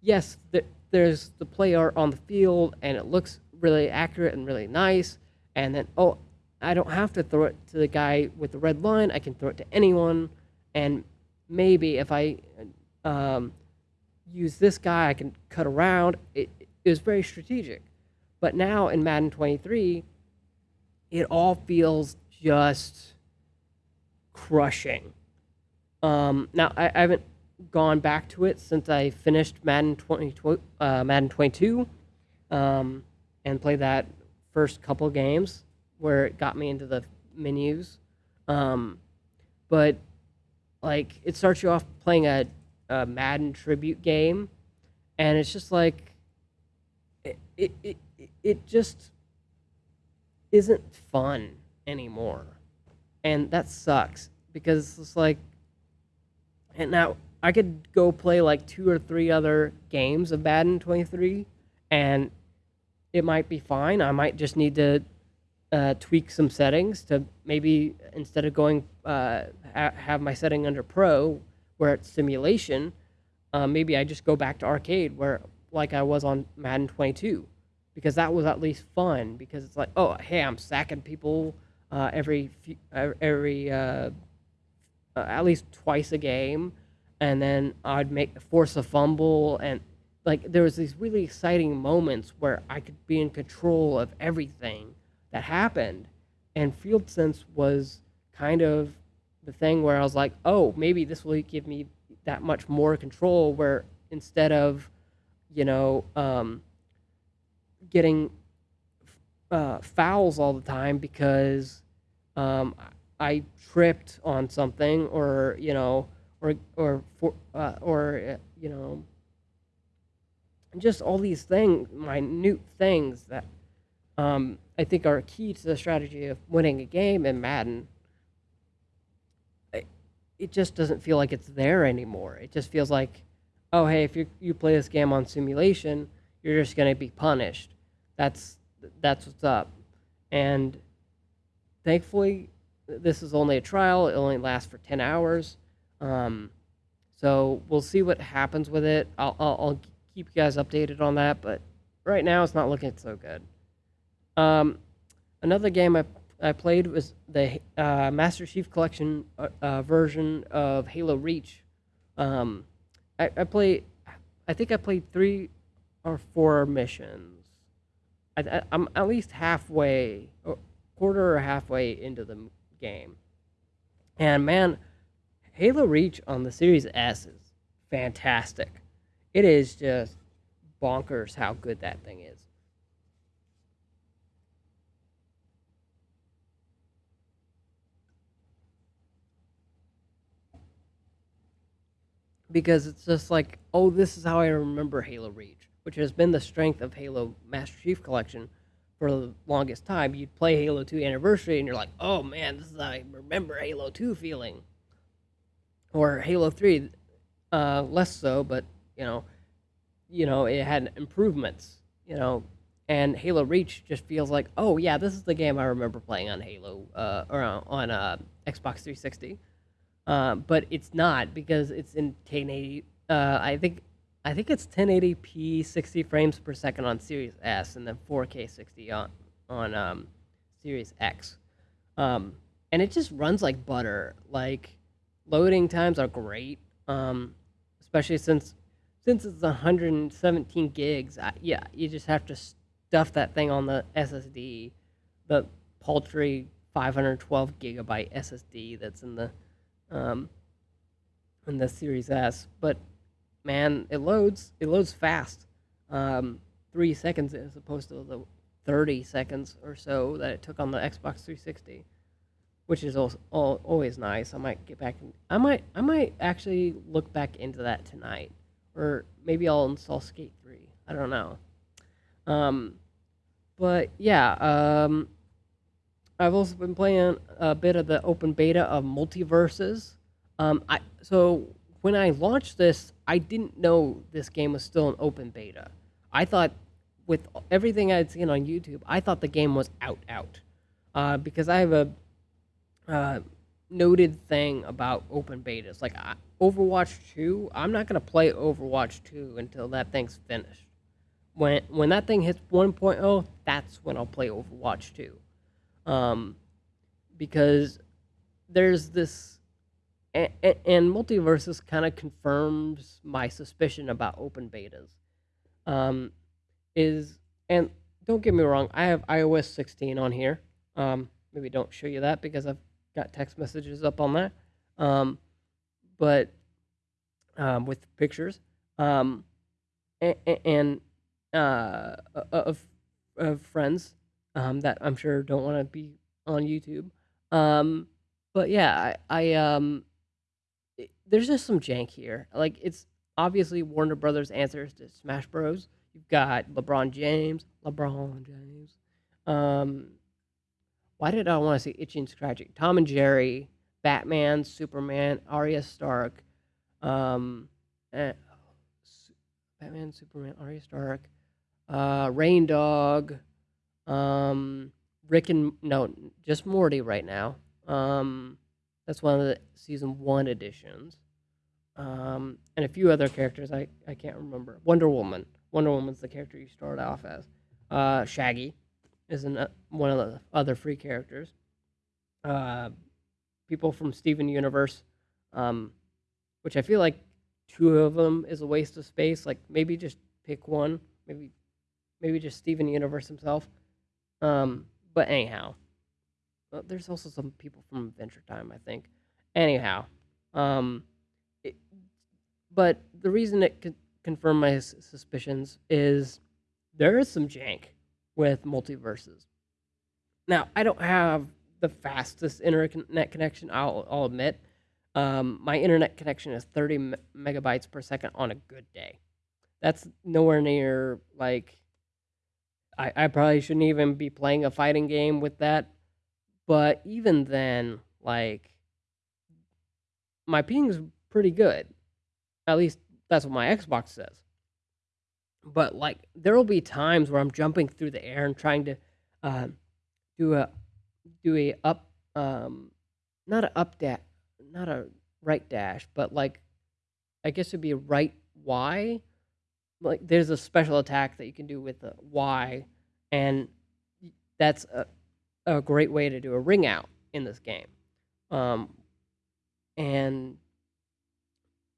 yes, th- there's the player on the field, and it looks really accurate and really nice. And then, oh, I don't have to throw it to the guy with the red line. I can throw it to anyone. And maybe if I um, use this guy, I can cut around. It, it was very strategic. But now in Madden 23, it all feels just crushing. Um, now I, I, haven't gone back to it since I finished Madden 20, uh, Madden 22, um, and played that first couple games where it got me into the menus. Um, but like it starts you off playing a a Madden tribute game, and it's just like it it it, it just isn't fun anymore, and that sucks because it's like, and now I could go play like two or three other games of Madden 23, and it might be fine. I might just need to uh, tweak some settings to maybe instead of going uh, ha- have my setting under pro where it's simulation, uh, maybe I just go back to arcade where like I was on Madden 22 because that was at least fun because it's like oh hey I'm sacking people uh, every few, every uh, at least twice a game and then I'd make force a fumble and like there was these really exciting moments where I could be in control of everything that happened and field sense was kind of the thing where I was like, oh, maybe this will give me that much more control. Where instead of, you know, um, getting uh, fouls all the time because um, I tripped on something, or you know, or or for, uh, or uh, you know, just all these things, minute things that um, I think are key to the strategy of winning a game in Madden it just doesn't feel like it's there anymore. It just feels like, oh hey, if you you play this game on simulation, you're just gonna be punished. That's that's what's up. And thankfully, this is only a trial. It only lasts for ten hours. Um, so we'll see what happens with it. I'll, I'll I'll keep you guys updated on that. But right now, it's not looking so good. Um, another game I I played was the uh, Master Chief Collection uh, uh, version of Halo Reach. Um, I, I played, I think I played three or four missions. I, I'm at least halfway, or quarter or halfway into the game. And man, Halo Reach on the Series S is fantastic. It is just bonkers how good that thing is. because it's just like, oh, this is how I remember Halo Reach, which has been the strength of Halo Master Chief Collection for the longest time. You'd play Halo 2 Anniversary and you're like, oh man, this is how I remember Halo 2 feeling. Or Halo 3, uh, less so, but you know, you know, it had improvements, you know, and Halo Reach just feels like, oh yeah, this is the game I remember playing on Halo uh, or on uh, Xbox 360 um, but it's not because it's in 1080. Uh, I think I think it's 1080p 60 frames per second on Series S and then 4K 60 on on um, Series X. Um, and it just runs like butter. Like loading times are great, um, especially since since it's 117 gigs. I, yeah, you just have to stuff that thing on the SSD, the paltry 512 gigabyte SSD that's in the um, in the Series S. But man, it loads. It loads fast. Um, three seconds as opposed to the 30 seconds or so that it took on the Xbox 360, which is also, always nice. I might get back. In, I might. I might actually look back into that tonight, or maybe I'll install Skate 3. I don't know. Um, but yeah. Um, I've also been playing a bit of the open beta of MultiVersus. Um, I so when I launched this, I didn't know this game was still an open beta. I thought, with everything I'd seen on YouTube, I thought the game was out out, uh, because I have a uh, noted thing about open betas. Like I, Overwatch Two, I'm not gonna play Overwatch Two until that thing's finished. When when that thing hits 1.0, that's when I'll play Overwatch Two um, because there's this and, and MultiVersus kind of confirms my suspicion about open betas um, is and don't get me wrong i have ios 16 on here um, maybe don't show you that because i've got text messages up on that um, but um, with pictures um, and, and uh, of, of friends um, that I'm sure don't want to be on YouTube. Um, but yeah, I, I um, it, there's just some jank here. Like it's obviously Warner Brothers answers to Smash Bros. You've got LeBron James, LeBron James. Um, why did I want to say Itchy and Scratchy? Tom and Jerry, Batman, Superman, Arya Stark, um, eh, Batman, Superman, Arya Stark, uh, Reindog. Um, Rick and no, just Morty right now. Um, that's one of the season one editions. Um, and a few other characters I, I can't remember. Wonder Woman. Wonder Woman's the character you start off as. Uh, Shaggy is an, uh, one of the other free characters. Uh, people from Steven Universe, um, which I feel like two of them is a waste of space. Like maybe just pick one. Maybe maybe just Steven Universe himself. Um, but anyhow, well, there's also some people from Adventure Time, I think. Anyhow, um, it, but the reason it could confirm my suspicions is there is some jank with MultiVersus. Now, I don't have the fastest internet connection, I'll, I'll admit. Um, my internet connection is 30 me- megabytes per second on a good day. That's nowhere near like I, I probably shouldn't even be playing a fighting game with that. But even then, like my ping's pretty good. At least that's what my Xbox says. But like there will be times where I'm jumping through the air and trying to um, do a do a up um not a up dash not a right dash, but like I guess it'd be a right Y. Like there's a special attack that you can do with the Y, and that's a, a great way to do a ring out in this game. Um, and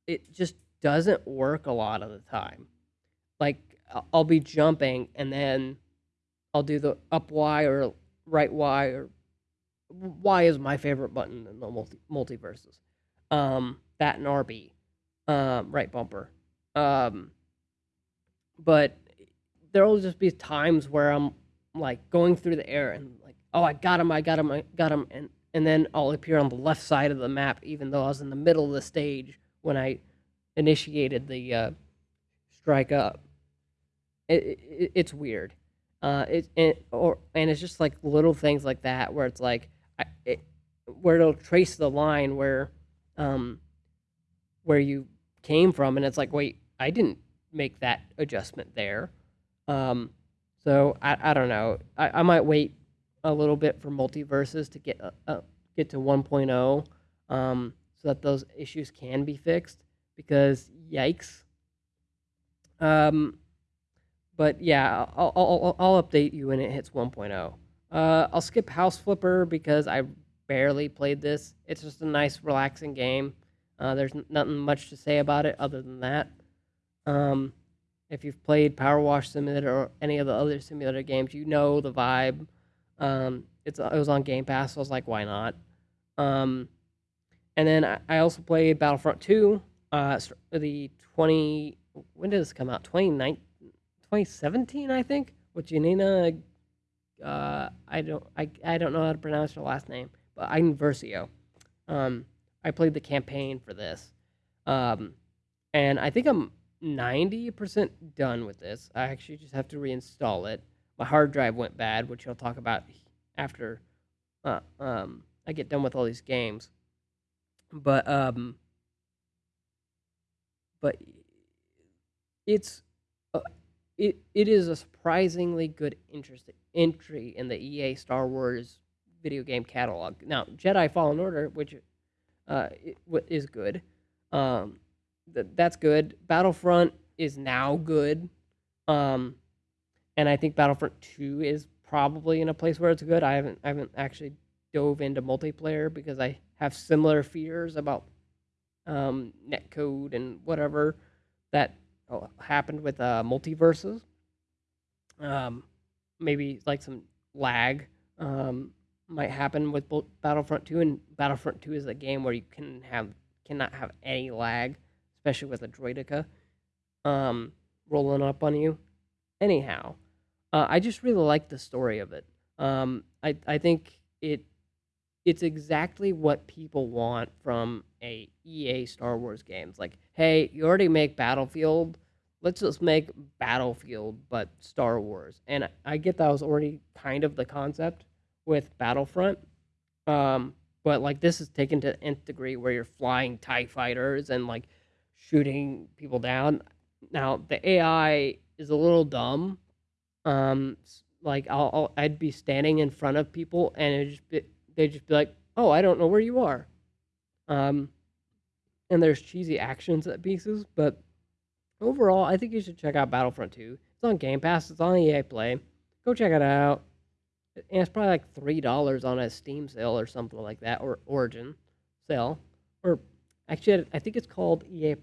it just doesn't work a lot of the time. Like I'll be jumping and then I'll do the up Y or right Y or Y is my favorite button in the multi MultiVersus. Um, that and RB, um, right bumper. Um, but there'll just be times where I'm like going through the air and like, oh, I got him, I got him, I got him, and and then I'll appear on the left side of the map, even though I was in the middle of the stage when I initiated the uh, strike up. It, it, it's weird. Uh, it, it or and it's just like little things like that where it's like I, it, where it'll trace the line where um where you came from, and it's like, wait, I didn't make that adjustment there. Um, so I, I don't know. I, I might wait a little bit for MultiVersus to get uh, uh, get to 1.0 um, so that those issues can be fixed because yikes. Um, but yeah, I'll, I'll, I'll update you when it hits 1.0. Uh, I'll skip House Flipper because I barely played this. It's just a nice, relaxing game. Uh, there's nothing much to say about it other than that. Um, if you've played Power Wash Simulator or any of the other simulator games, you know the vibe. Um, it's it was on Game Pass, so I was like, why not? Um, and then I, I also played Battlefront 2. Uh, the 20 when did this come out? 29 2017, I think. With Janina, uh, I don't I, I don't know how to pronounce her last name, but Iden Versio. Um, I played the campaign for this, um, and I think I'm 90% done with this. I actually just have to reinstall it. My hard drive went bad, which I'll talk about after uh, um, I get done with all these games. But um, but it's uh, it it is a surprisingly good interest entry in the EA Star Wars video game catalog. Now, Jedi Fallen Order, which uh, is good, um, th- that's good. Battlefront is now good, um, and I think Battlefront Two is probably in a place where it's good. I haven't I haven't actually dove into multiplayer because I have similar fears about um, netcode and whatever that happened with uh, MultiVersus. Um, maybe like some lag um, might happen with Battlefront 2, and Battlefront 2 is a game where you can have cannot have any lag, especially with a Droideka um, rolling up on you. Anyhow, uh, I just really like the story of it. Um, I I think it it's exactly what people want from a EA Star Wars games. Like, hey, you already make Battlefield, let's just make Battlefield but Star Wars. And I- I get that was already kind of the concept with Battlefront. Um, but like this is taken to nth degree where you're flying TIE fighters and like shooting people down. Now the AI is a little dumb. Um, like I'll, I'll I'd be standing in front of people and it just be, they'd just be like, "Oh, I don't know where you are." Um, and there's cheesy actions at pieces, but overall, I think you should check out Battlefront 2. It's on Game Pass. It's on EA Play. Go check it out. And it's probably like three dollars on a Steam sale or something like that, or Origin sale, or actually, I think it's called EA.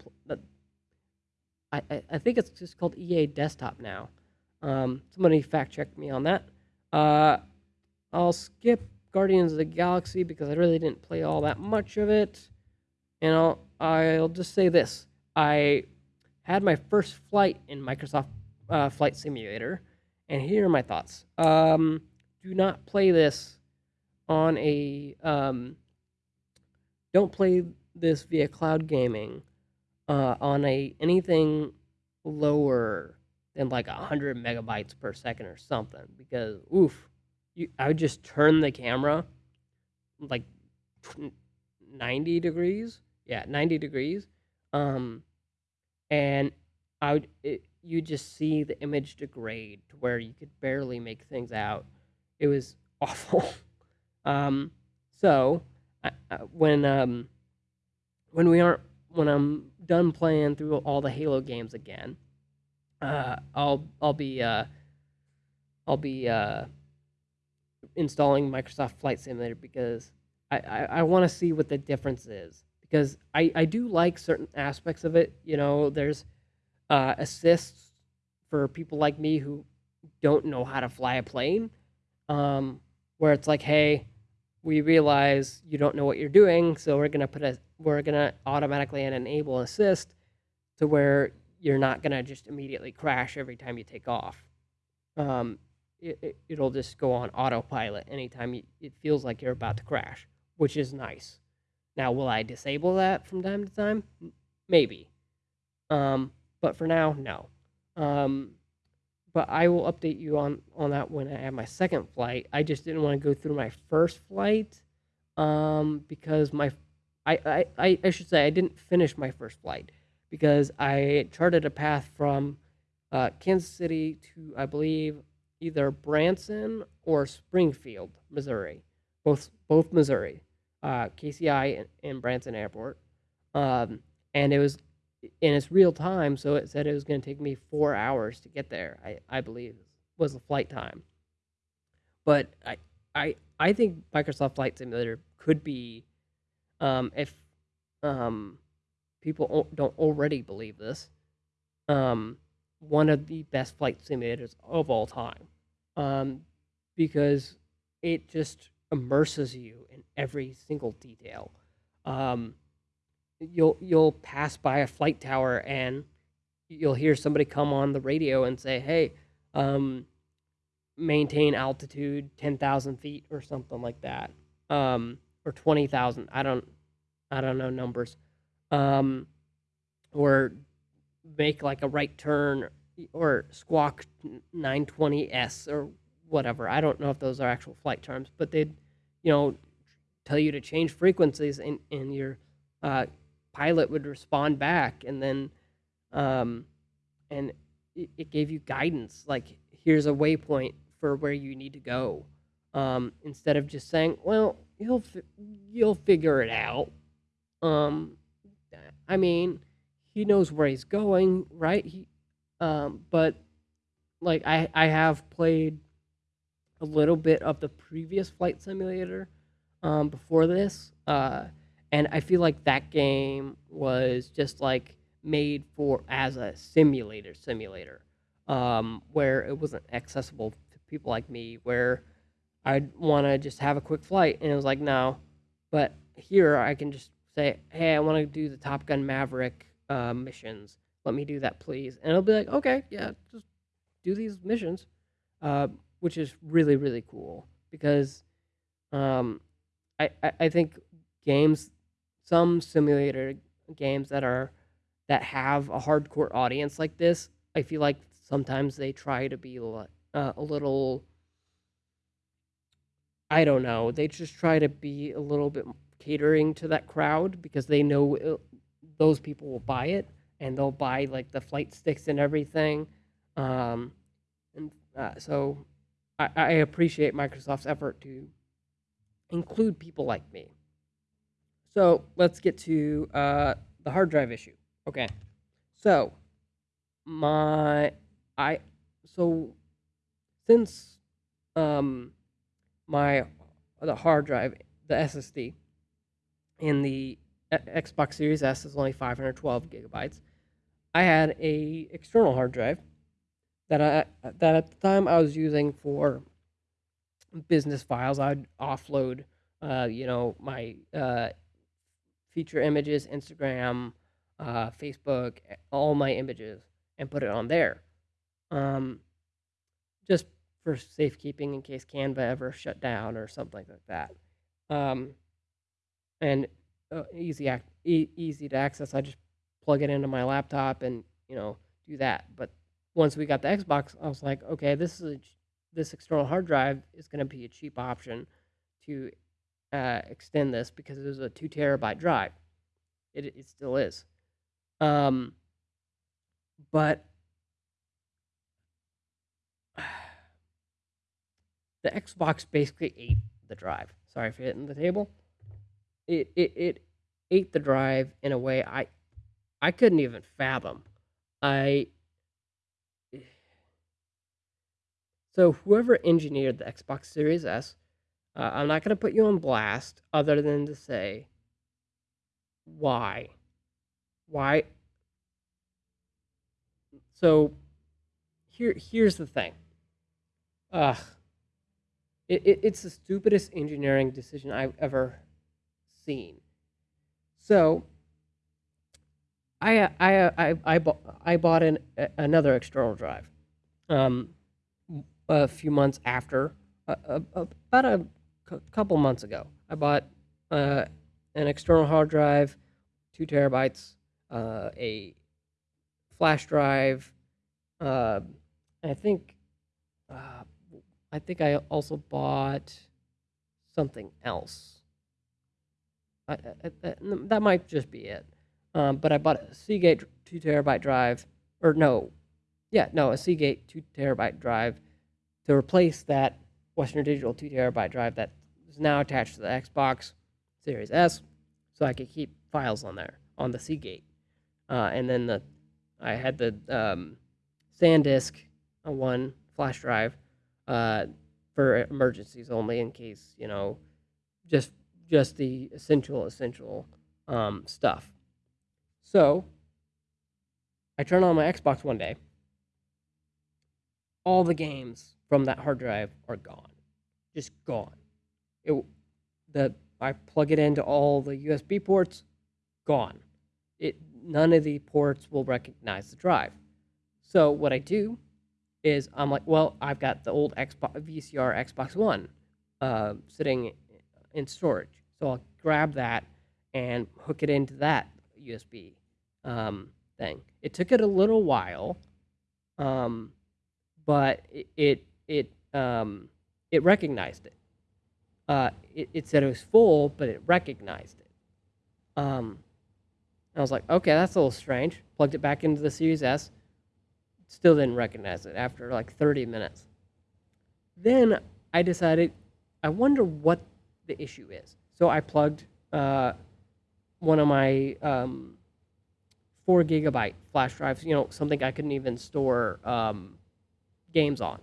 I I think it's just called EA Desktop now. Um, somebody fact check me on that. Uh, I'll skip Guardians of the Galaxy because I really didn't play all that much of it, and I'll I'll just say this: I had my first flight in Microsoft uh, Flight Simulator, and here are my thoughts. Um, do not play this on a um, don't play this via cloud gaming uh, on a anything lower than like 100 megabytes per second or something because oof you, i would just turn the camera like 90 degrees yeah 90 degrees um and I would it, you just see the image degrade to where you could barely make things out. It was awful. um, so I, I, when um, when we aren't when I'm done playing through all the Halo games again, uh, I'll I'll be uh, I'll be uh, installing Microsoft Flight Simulator because I, I, I want to see what the difference is because I, I do like certain aspects of it. You know, there's uh, assists for people like me who don't know how to fly a plane, um, where it's like, hey, we realize you don't know what you're doing, so we're gonna put a we're gonna automatically enable assist to where you're not gonna just immediately crash every time you take off. Um, it, it, will just go on autopilot anytime you, it feels like you're about to crash, which is nice. Now, will I disable that from time to time? Maybe. Um, but for now, no. Um, but I will update you on on that when I have my second flight. I just didn't want to go through my first flight um, because my I, I I should say I didn't finish my first flight because I charted a path from uh, Kansas City to I believe either Branson or Springfield, Missouri, both both Missouri, uh, KCI and, and Branson Airport, um, and it was and it's real time, so it said it was going to take me four hours to get there. I, I believe was the flight time. But I I I think Microsoft Flight Simulator could be, um, if um, people don't already believe this, um, one of the best flight simulators of all time, um, because it just immerses you in every single detail. Um, you'll you'll pass by a flight tower and you'll hear somebody come on the radio and say, "Hey, um, maintain altitude ten thousand feet or something like that, um, or twenty thousand. I don't, I don't know numbers, um, or make like a right turn or squawk 920s or whatever. I don't know if those are actual flight terms, but they'd, you know, tell you to change frequencies and, in your uh, pilot would respond back. And then um, and it, it, gave you guidance like here's a waypoint for where you need to go. Um, instead of just saying well you'll fi- you'll figure it out. Um, i mean he knows where he's going right? He um, but like i i have played a little bit of the previous flight simulator um, before this uh, and I feel like that game was just like made for as a simulator simulator, um, where it wasn't accessible to people like me, where I'd want to just have a quick flight, and it was like no, but here I can just say, hey, I want to do the Top Gun Maverick uh, missions. Let me do that, please, and it'll be like, okay, yeah, just do these missions, uh, which is really really cool because um, I, I I think games some simulator games that are that have a hardcore audience like this, I feel like sometimes they try to be uh, a little I don't know. They just try to be a little bit catering to that crowd because they know it, those people will buy it and they'll buy like the flight sticks and everything. Um, and uh, so I, I appreciate Microsoft's effort to include people like me. So let's get to uh, the hard drive issue. Okay. So my I so since um my the hard drive the SSD in the Xbox Series S is only 512 gigabytes. I had a external hard drive that I that at the time I was using for business files. I'd offload, uh, you know, my uh, feature images, Instagram, uh, Facebook, all my images, and put it on there. Um, just for safekeeping in case Canva ever shut down or something like that. Um, and uh, easy ac- e- easy to access. I just plug it into my laptop and you know do that. But once we got the Xbox, I was like, okay, this is a, this external hard drive is going to be a cheap option to uh, extend this because it was a two terabyte drive. It, it still is. Um, but the Xbox basically ate the drive. Sorry for hitting the table. It it it ate the drive in a way I I couldn't even fathom. I so whoever engineered the Xbox Series S, uh, I'm not gonna put you on blast, other than to say why, why. So here here's the thing. Ugh, it, it it's the stupidest engineering decision I've ever seen. So I I I I bought I bought an another external drive, um, a few months after, uh, about a couple months ago. I bought uh, an external hard drive, two terabytes, uh, a flash drive. Uh, I think uh, I think I also bought something else. I, I, I- that might just be it. Um, but I bought a Seagate two terabyte drive, or no, yeah, no, a Seagate two terabyte drive to replace that Western Digital two terabyte drive that is now attached to the Xbox Series S, so I could keep files on there on the Seagate. Uh, and then the I had the um, SanDisk uh, one flash drive uh, for emergencies only, in case you know, just just the essential essential um, stuff. So I turn on my Xbox one day. All the games from that hard drive are gone, just gone. It the I plug it into all the USB ports, gone. It none of the ports will recognize the drive. So what I do is I'm like, well, I've got the old Xbox VCR Xbox One uh, sitting in storage, so I'll grab that and hook it into that USB um, thing. It took it a little while, um, but it it it, um, it recognized it. Uh, it. It said it was full, but it recognized it. Um, I was like, okay, that's a little strange. Plugged it back into the Series S. Still didn't recognize it after like 30 minutes. Then I decided, I wonder what the issue is. So I plugged uh, one of my um, four gigabyte flash drives, you know, something I couldn't even store um, games on.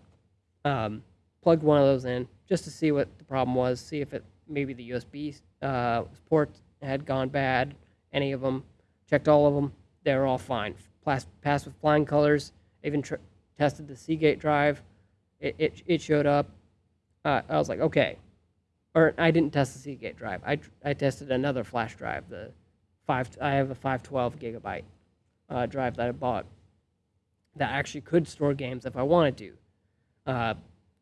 Um, plugged one of those in just to see what the problem was, see if it maybe the USB uh, port had gone bad, any of them. Checked all of them, they were all fine. Pass, passed with flying colors. Even tr- tested the Seagate drive, it, it, it showed up. Uh, I was like, okay. Or I didn't test the Seagate drive. I, I tested another flash drive, the five. I have a 512 gigabyte uh, drive that I bought that actually could store games if I wanted to. Uh,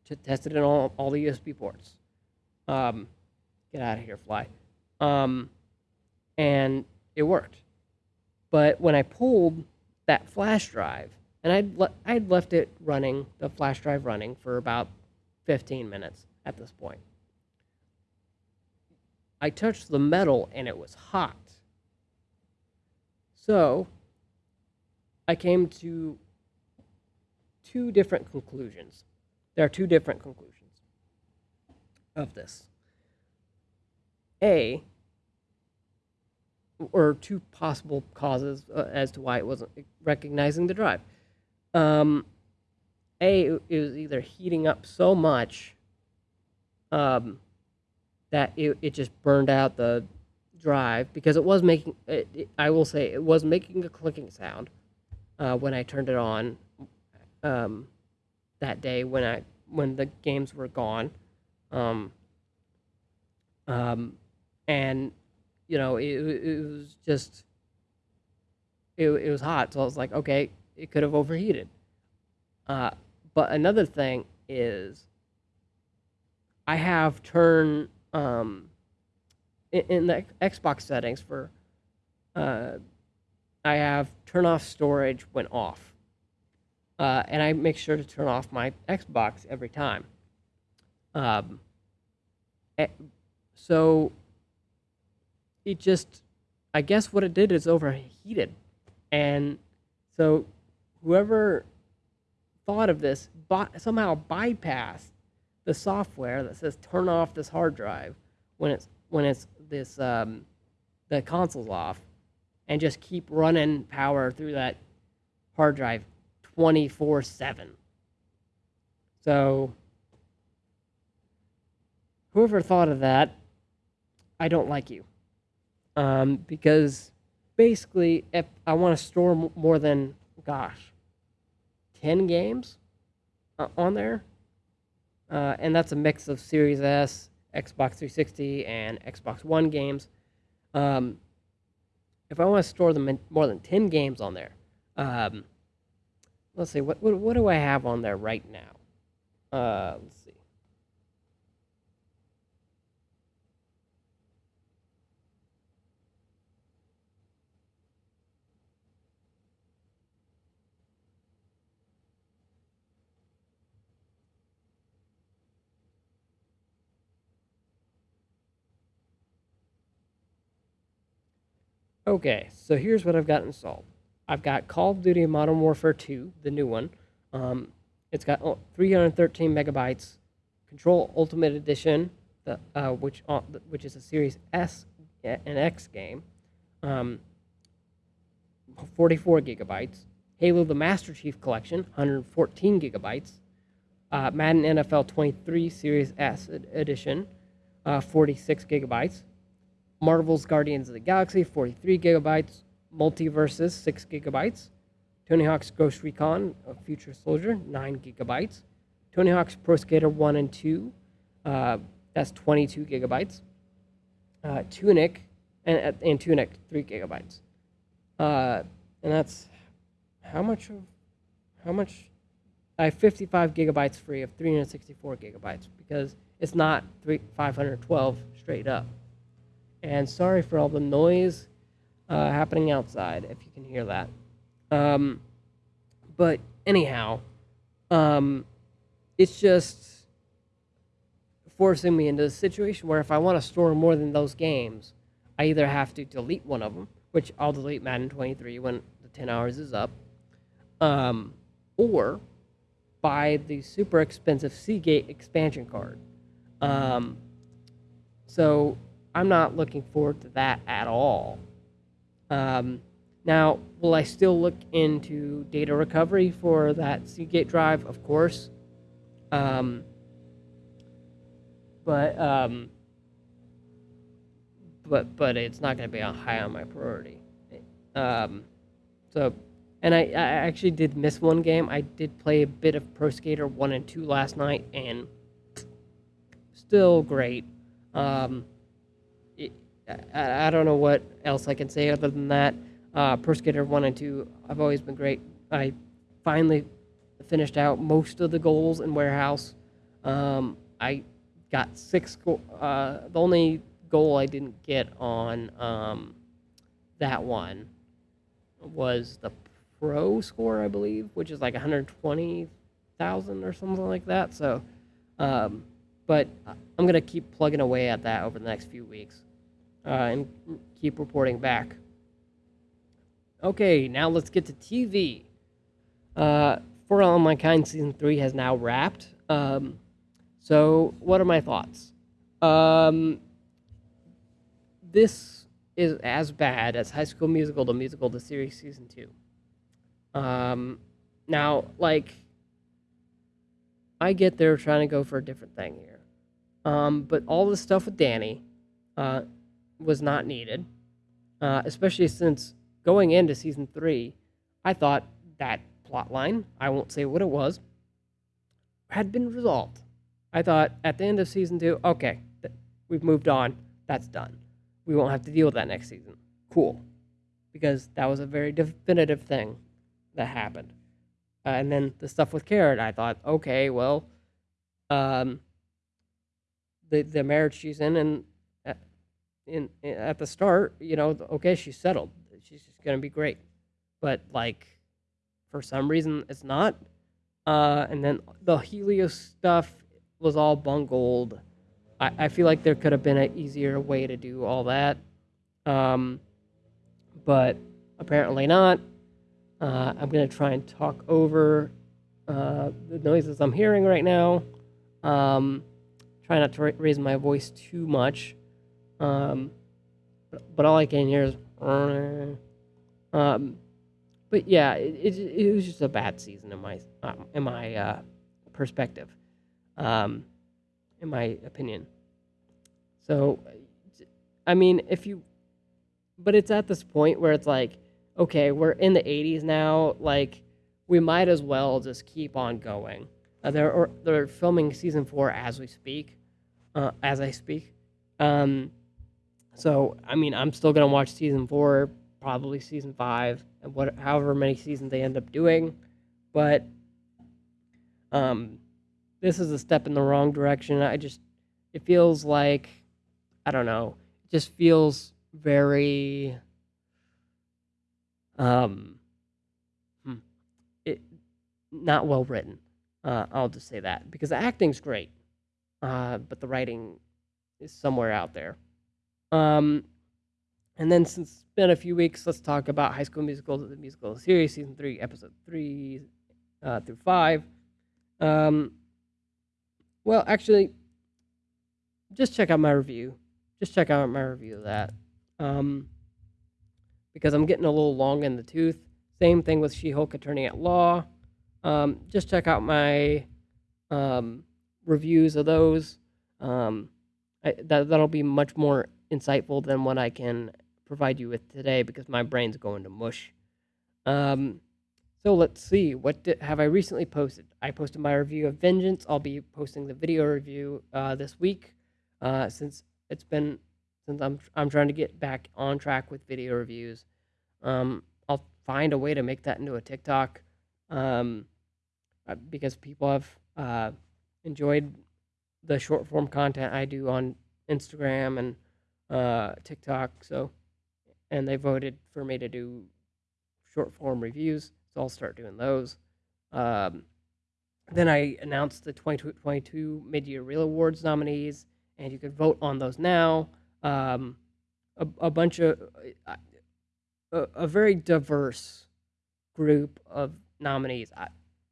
to test it in all, all the USB ports. Um, get out of here, fly. Um, and it worked. But when I pulled that flash drive, and I'd, le- I'd left it running, the flash drive running, for about 15 minutes at this point. I touched the metal and it was hot. So I came to two different conclusions. There are two different conclusions of this. A, or two possible causes uh, as to why it wasn't recognizing the drive. Um, a, it was either heating up so much um, that it, it just burned out the drive because it was making, it, it, I will say, it was making a clicking sound uh, when I turned it on um, that day when I when the games were gone. Um, um, and you know it, it was just it, it was hot so i was like okay it could have overheated uh, but another thing is i have turned um, in, in the xbox settings for uh, i have turn off storage when off. Uh, and i make sure to turn off my xbox every time. Um, eh, so it just i guess what it did is overheated. And so whoever thought of this somehow bypassed the software that says turn off this hard drive when it's when it's this um, the console's off, and just keep running power through that hard drive 24 7. So, whoever thought of that, I don't like you. Um, because basically, if I want to store more than, gosh, 10 games uh, on there, uh, and that's a mix of Series S, Xbox 360, and Xbox One games. Um, if I want to store them in more than 10 games on there, um, let's see, what, what, what do I have on there right now? Uh, let's see. Okay, so here's what I've got installed. I've got Call of Duty Modern Warfare 2, the new one. Um, it's got 313 megabytes. Control Ultimate Edition, the, uh, which uh, which is a Series S and X game. Um, 44 gigabytes. Halo: The Master Chief Collection, 114 gigabytes. Uh, Madden NFL 23 Series S edition, uh, 46 gigabytes. Marvel's Guardians of the Galaxy, 43 gigabytes. MultiVersus, 6 gigabytes. Tony Hawk's Ghost Recon, a Future Soldier, 9 gigabytes. Tony Hawk's Pro Skater 1 and 2, uh, that's 22 gigabytes. Uh, Tunic, and, and Tunic, 3 gigabytes. Uh, and that's how much of, how much? I have 55 gigabytes free of 364 gigabytes because it's not three, 512 straight up. And sorry for all the noise uh, happening outside, if you can hear that. Um, but anyhow, um, it's just forcing me into a situation where if I want to store more than those games, I either have to delete one of them, which I'll delete Madden 23 when the 10 hours is up, um, or buy the super expensive Seagate expansion card. Um, so I'm not looking forward to that at all. Um, now, will I still look into data recovery for that Seagate drive? Of course. Um, but um, but but it's not going to be high on my priority. Um, so, and I, I actually did miss one game. I did play a bit of Pro Skater one and two last night, and still great. Um, I, I don't know what else I can say other than that. Uh, Pro Skater 1 and 2, I've always been great. I finally finished out most of the goals in Warehouse. Um, I got six. Go- uh, the only goal I didn't get on um, that one was the pro score, I believe, which is like 120,000 or something like that. So, um, but I'm gonna keep plugging away at that over the next few weeks uh, and keep reporting back. Okay, now let's get to TV. Uh, For All Mankind Season 3 has now wrapped. Um, so, what are my thoughts? Um, this is as bad as High School Musical, the musical, the series Season 2. Um, now, like, I get they're trying to go for a different thing here. Um, but all the stuff with Danny, uh, was not needed, uh, especially since going into season three, I thought that plot line, I won't say what it was, had been resolved. I thought at the end of season two, okay, we've moved on. That's done. We won't have to deal with that next season. Cool. Because that was a very definitive thing that happened. Uh, and then the stuff with Karen, I thought, okay, well, um, the the marriage she's in and in, in at the start, you know, okay, she's settled. She's just gonna be great. But like, for some reason, it's not. Uh, and then the Helios stuff was all bungled. I, I feel like there could have been an easier way to do all that. Um, but apparently not. Uh, I'm going to try and talk over uh, the noises I'm hearing right now. Um, try not to ra- raise my voice too much. Um, but, all I can hear is. Um, but yeah, it, it, it was just a bad season in my um, in my uh, perspective, um, in my opinion. So, I mean, if you, but it's at this point where it's like, okay, we're in the 80s now. Like, we might as well just keep on going. Uh, they're or, they're filming season four as we speak, uh, as I speak. Um, so I mean, I'm still gonna watch season four, probably season five, and what however many seasons they end up doing. But um, this is a step in the wrong direction. I just it feels like I don't know. It just feels very um hmm, it not well written. Uh, I'll just say that because the acting's great, uh, but the writing is somewhere out there. Um, and then since it's been a few weeks, let's talk about High School Musical, the musical series, season three, episode three uh, through five. Um, well, actually, just check out my review. Just check out my review of that. Um, because I'm getting a little long in the tooth. Same thing with She-Hulk Attorney at Law. Um, just check out my um, reviews of those. Um, I, that that'll be much more insightful than what I can provide you with today because my brain's going to mush. Um, so let's see. What have I recently posted? I posted my review of Vengeance. I'll be posting the video review uh, this week, uh, since it's been since I'm I'm trying to get back on track with video reviews. Um, I'll find a way to make that into a TikTok, um, uh, because people have uh, enjoyed the short form content I do on Instagram and uh, TikTok. So, and they voted for me to do short form reviews. So I'll start doing those. Um, then I announced the 2022 Mid Year Reel Awards nominees, and you could vote on those now. Um, a, a bunch of a, a very diverse group of nominees. I,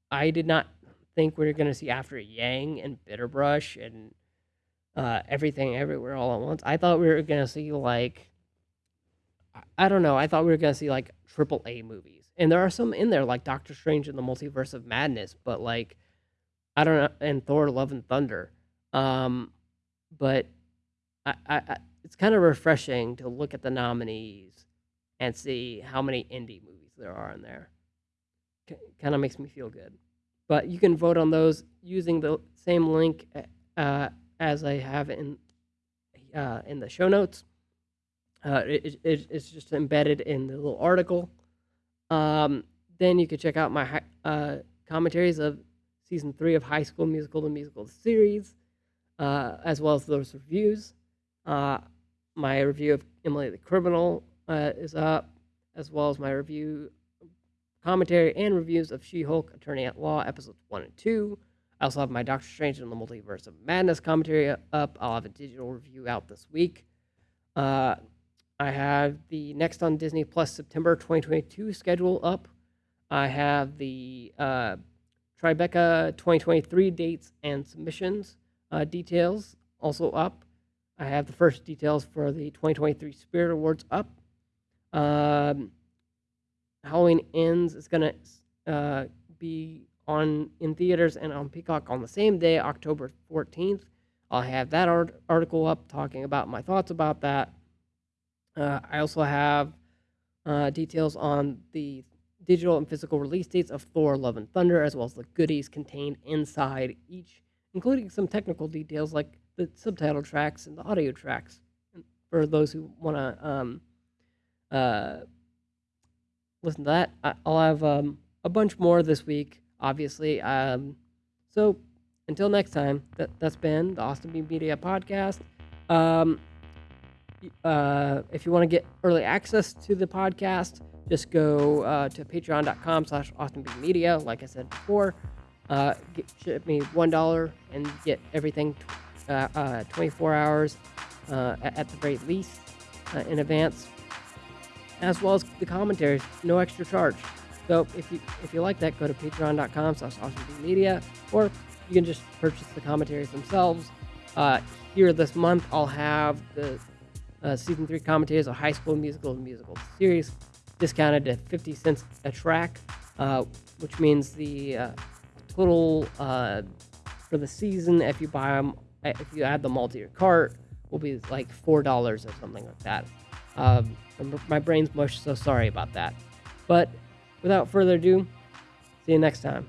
I did not think we were going to see After Yang and Bitterbrush and uh, Everything Everywhere All at Once. I thought we were going to see like I don't know. I thought we were going to see like triple A movies. And there are some in there like Doctor Strange and the Multiverse of Madness, but like I don't know and Thor Love and Thunder. Um but I, I, I it's kind of refreshing to look at the nominees and see how many indie movies there are in there. C- kind of makes me feel good. But you can vote on those using the same link uh, as I have in uh, in the show notes. Uh, it, it, it's just embedded in the little article. Um, then you can check out my uh, commentaries of season three of High School Musical, the musical series, uh, as well as those reviews. Uh, my review of Emily the Criminal uh, is up, as well as my review, commentary, and reviews of She Hulk Attorney at Law, episodes one and two. I also have my Doctor Strange and the Multiverse of Madness commentary up. I'll have a digital review out this week. Uh, I have the next on Disney Plus September 2022 schedule up. I have the uh, Tribeca 2023 dates and submissions uh, details also up. I have the first details for the 2023 Spirit Awards up. Um, Halloween Ends is going to uh, be on in theaters and on Peacock on the same day, October 14th. I'll have that art- article up talking about my thoughts about that. Uh, I also have uh, details on the digital and physical release dates of Thor Love and Thunder, as well as the goodies contained inside each, including some technical details like the subtitle tracks and the audio tracks for those who want to um, uh, listen to that. I'll have um, a bunch more this week, obviously. Um, so until next time, that, that's been the Austin Media Podcast. Um, uh, if you want to get early access to the podcast, just go uh, to patreon.com slash austinbmedia. Like I said before, uh, get, ship me $1 and get everything t- uh, uh, 24 hours uh, at, at the very least uh, in advance, as well as the commentaries, no extra charge. So if you if you like that, go to patreon.com slash media, or you can just purchase the commentaries themselves. Uh, here this month, I'll have the uh, season three commentaries of High School Musical and Musical series discounted to 50 cents a track, uh, which means the uh, total uh, for the season, if you buy them, if you add them all to your cart, will be like four dollars or something like that. Um, my brain's mush, so sorry about that. But without further ado, see you next time.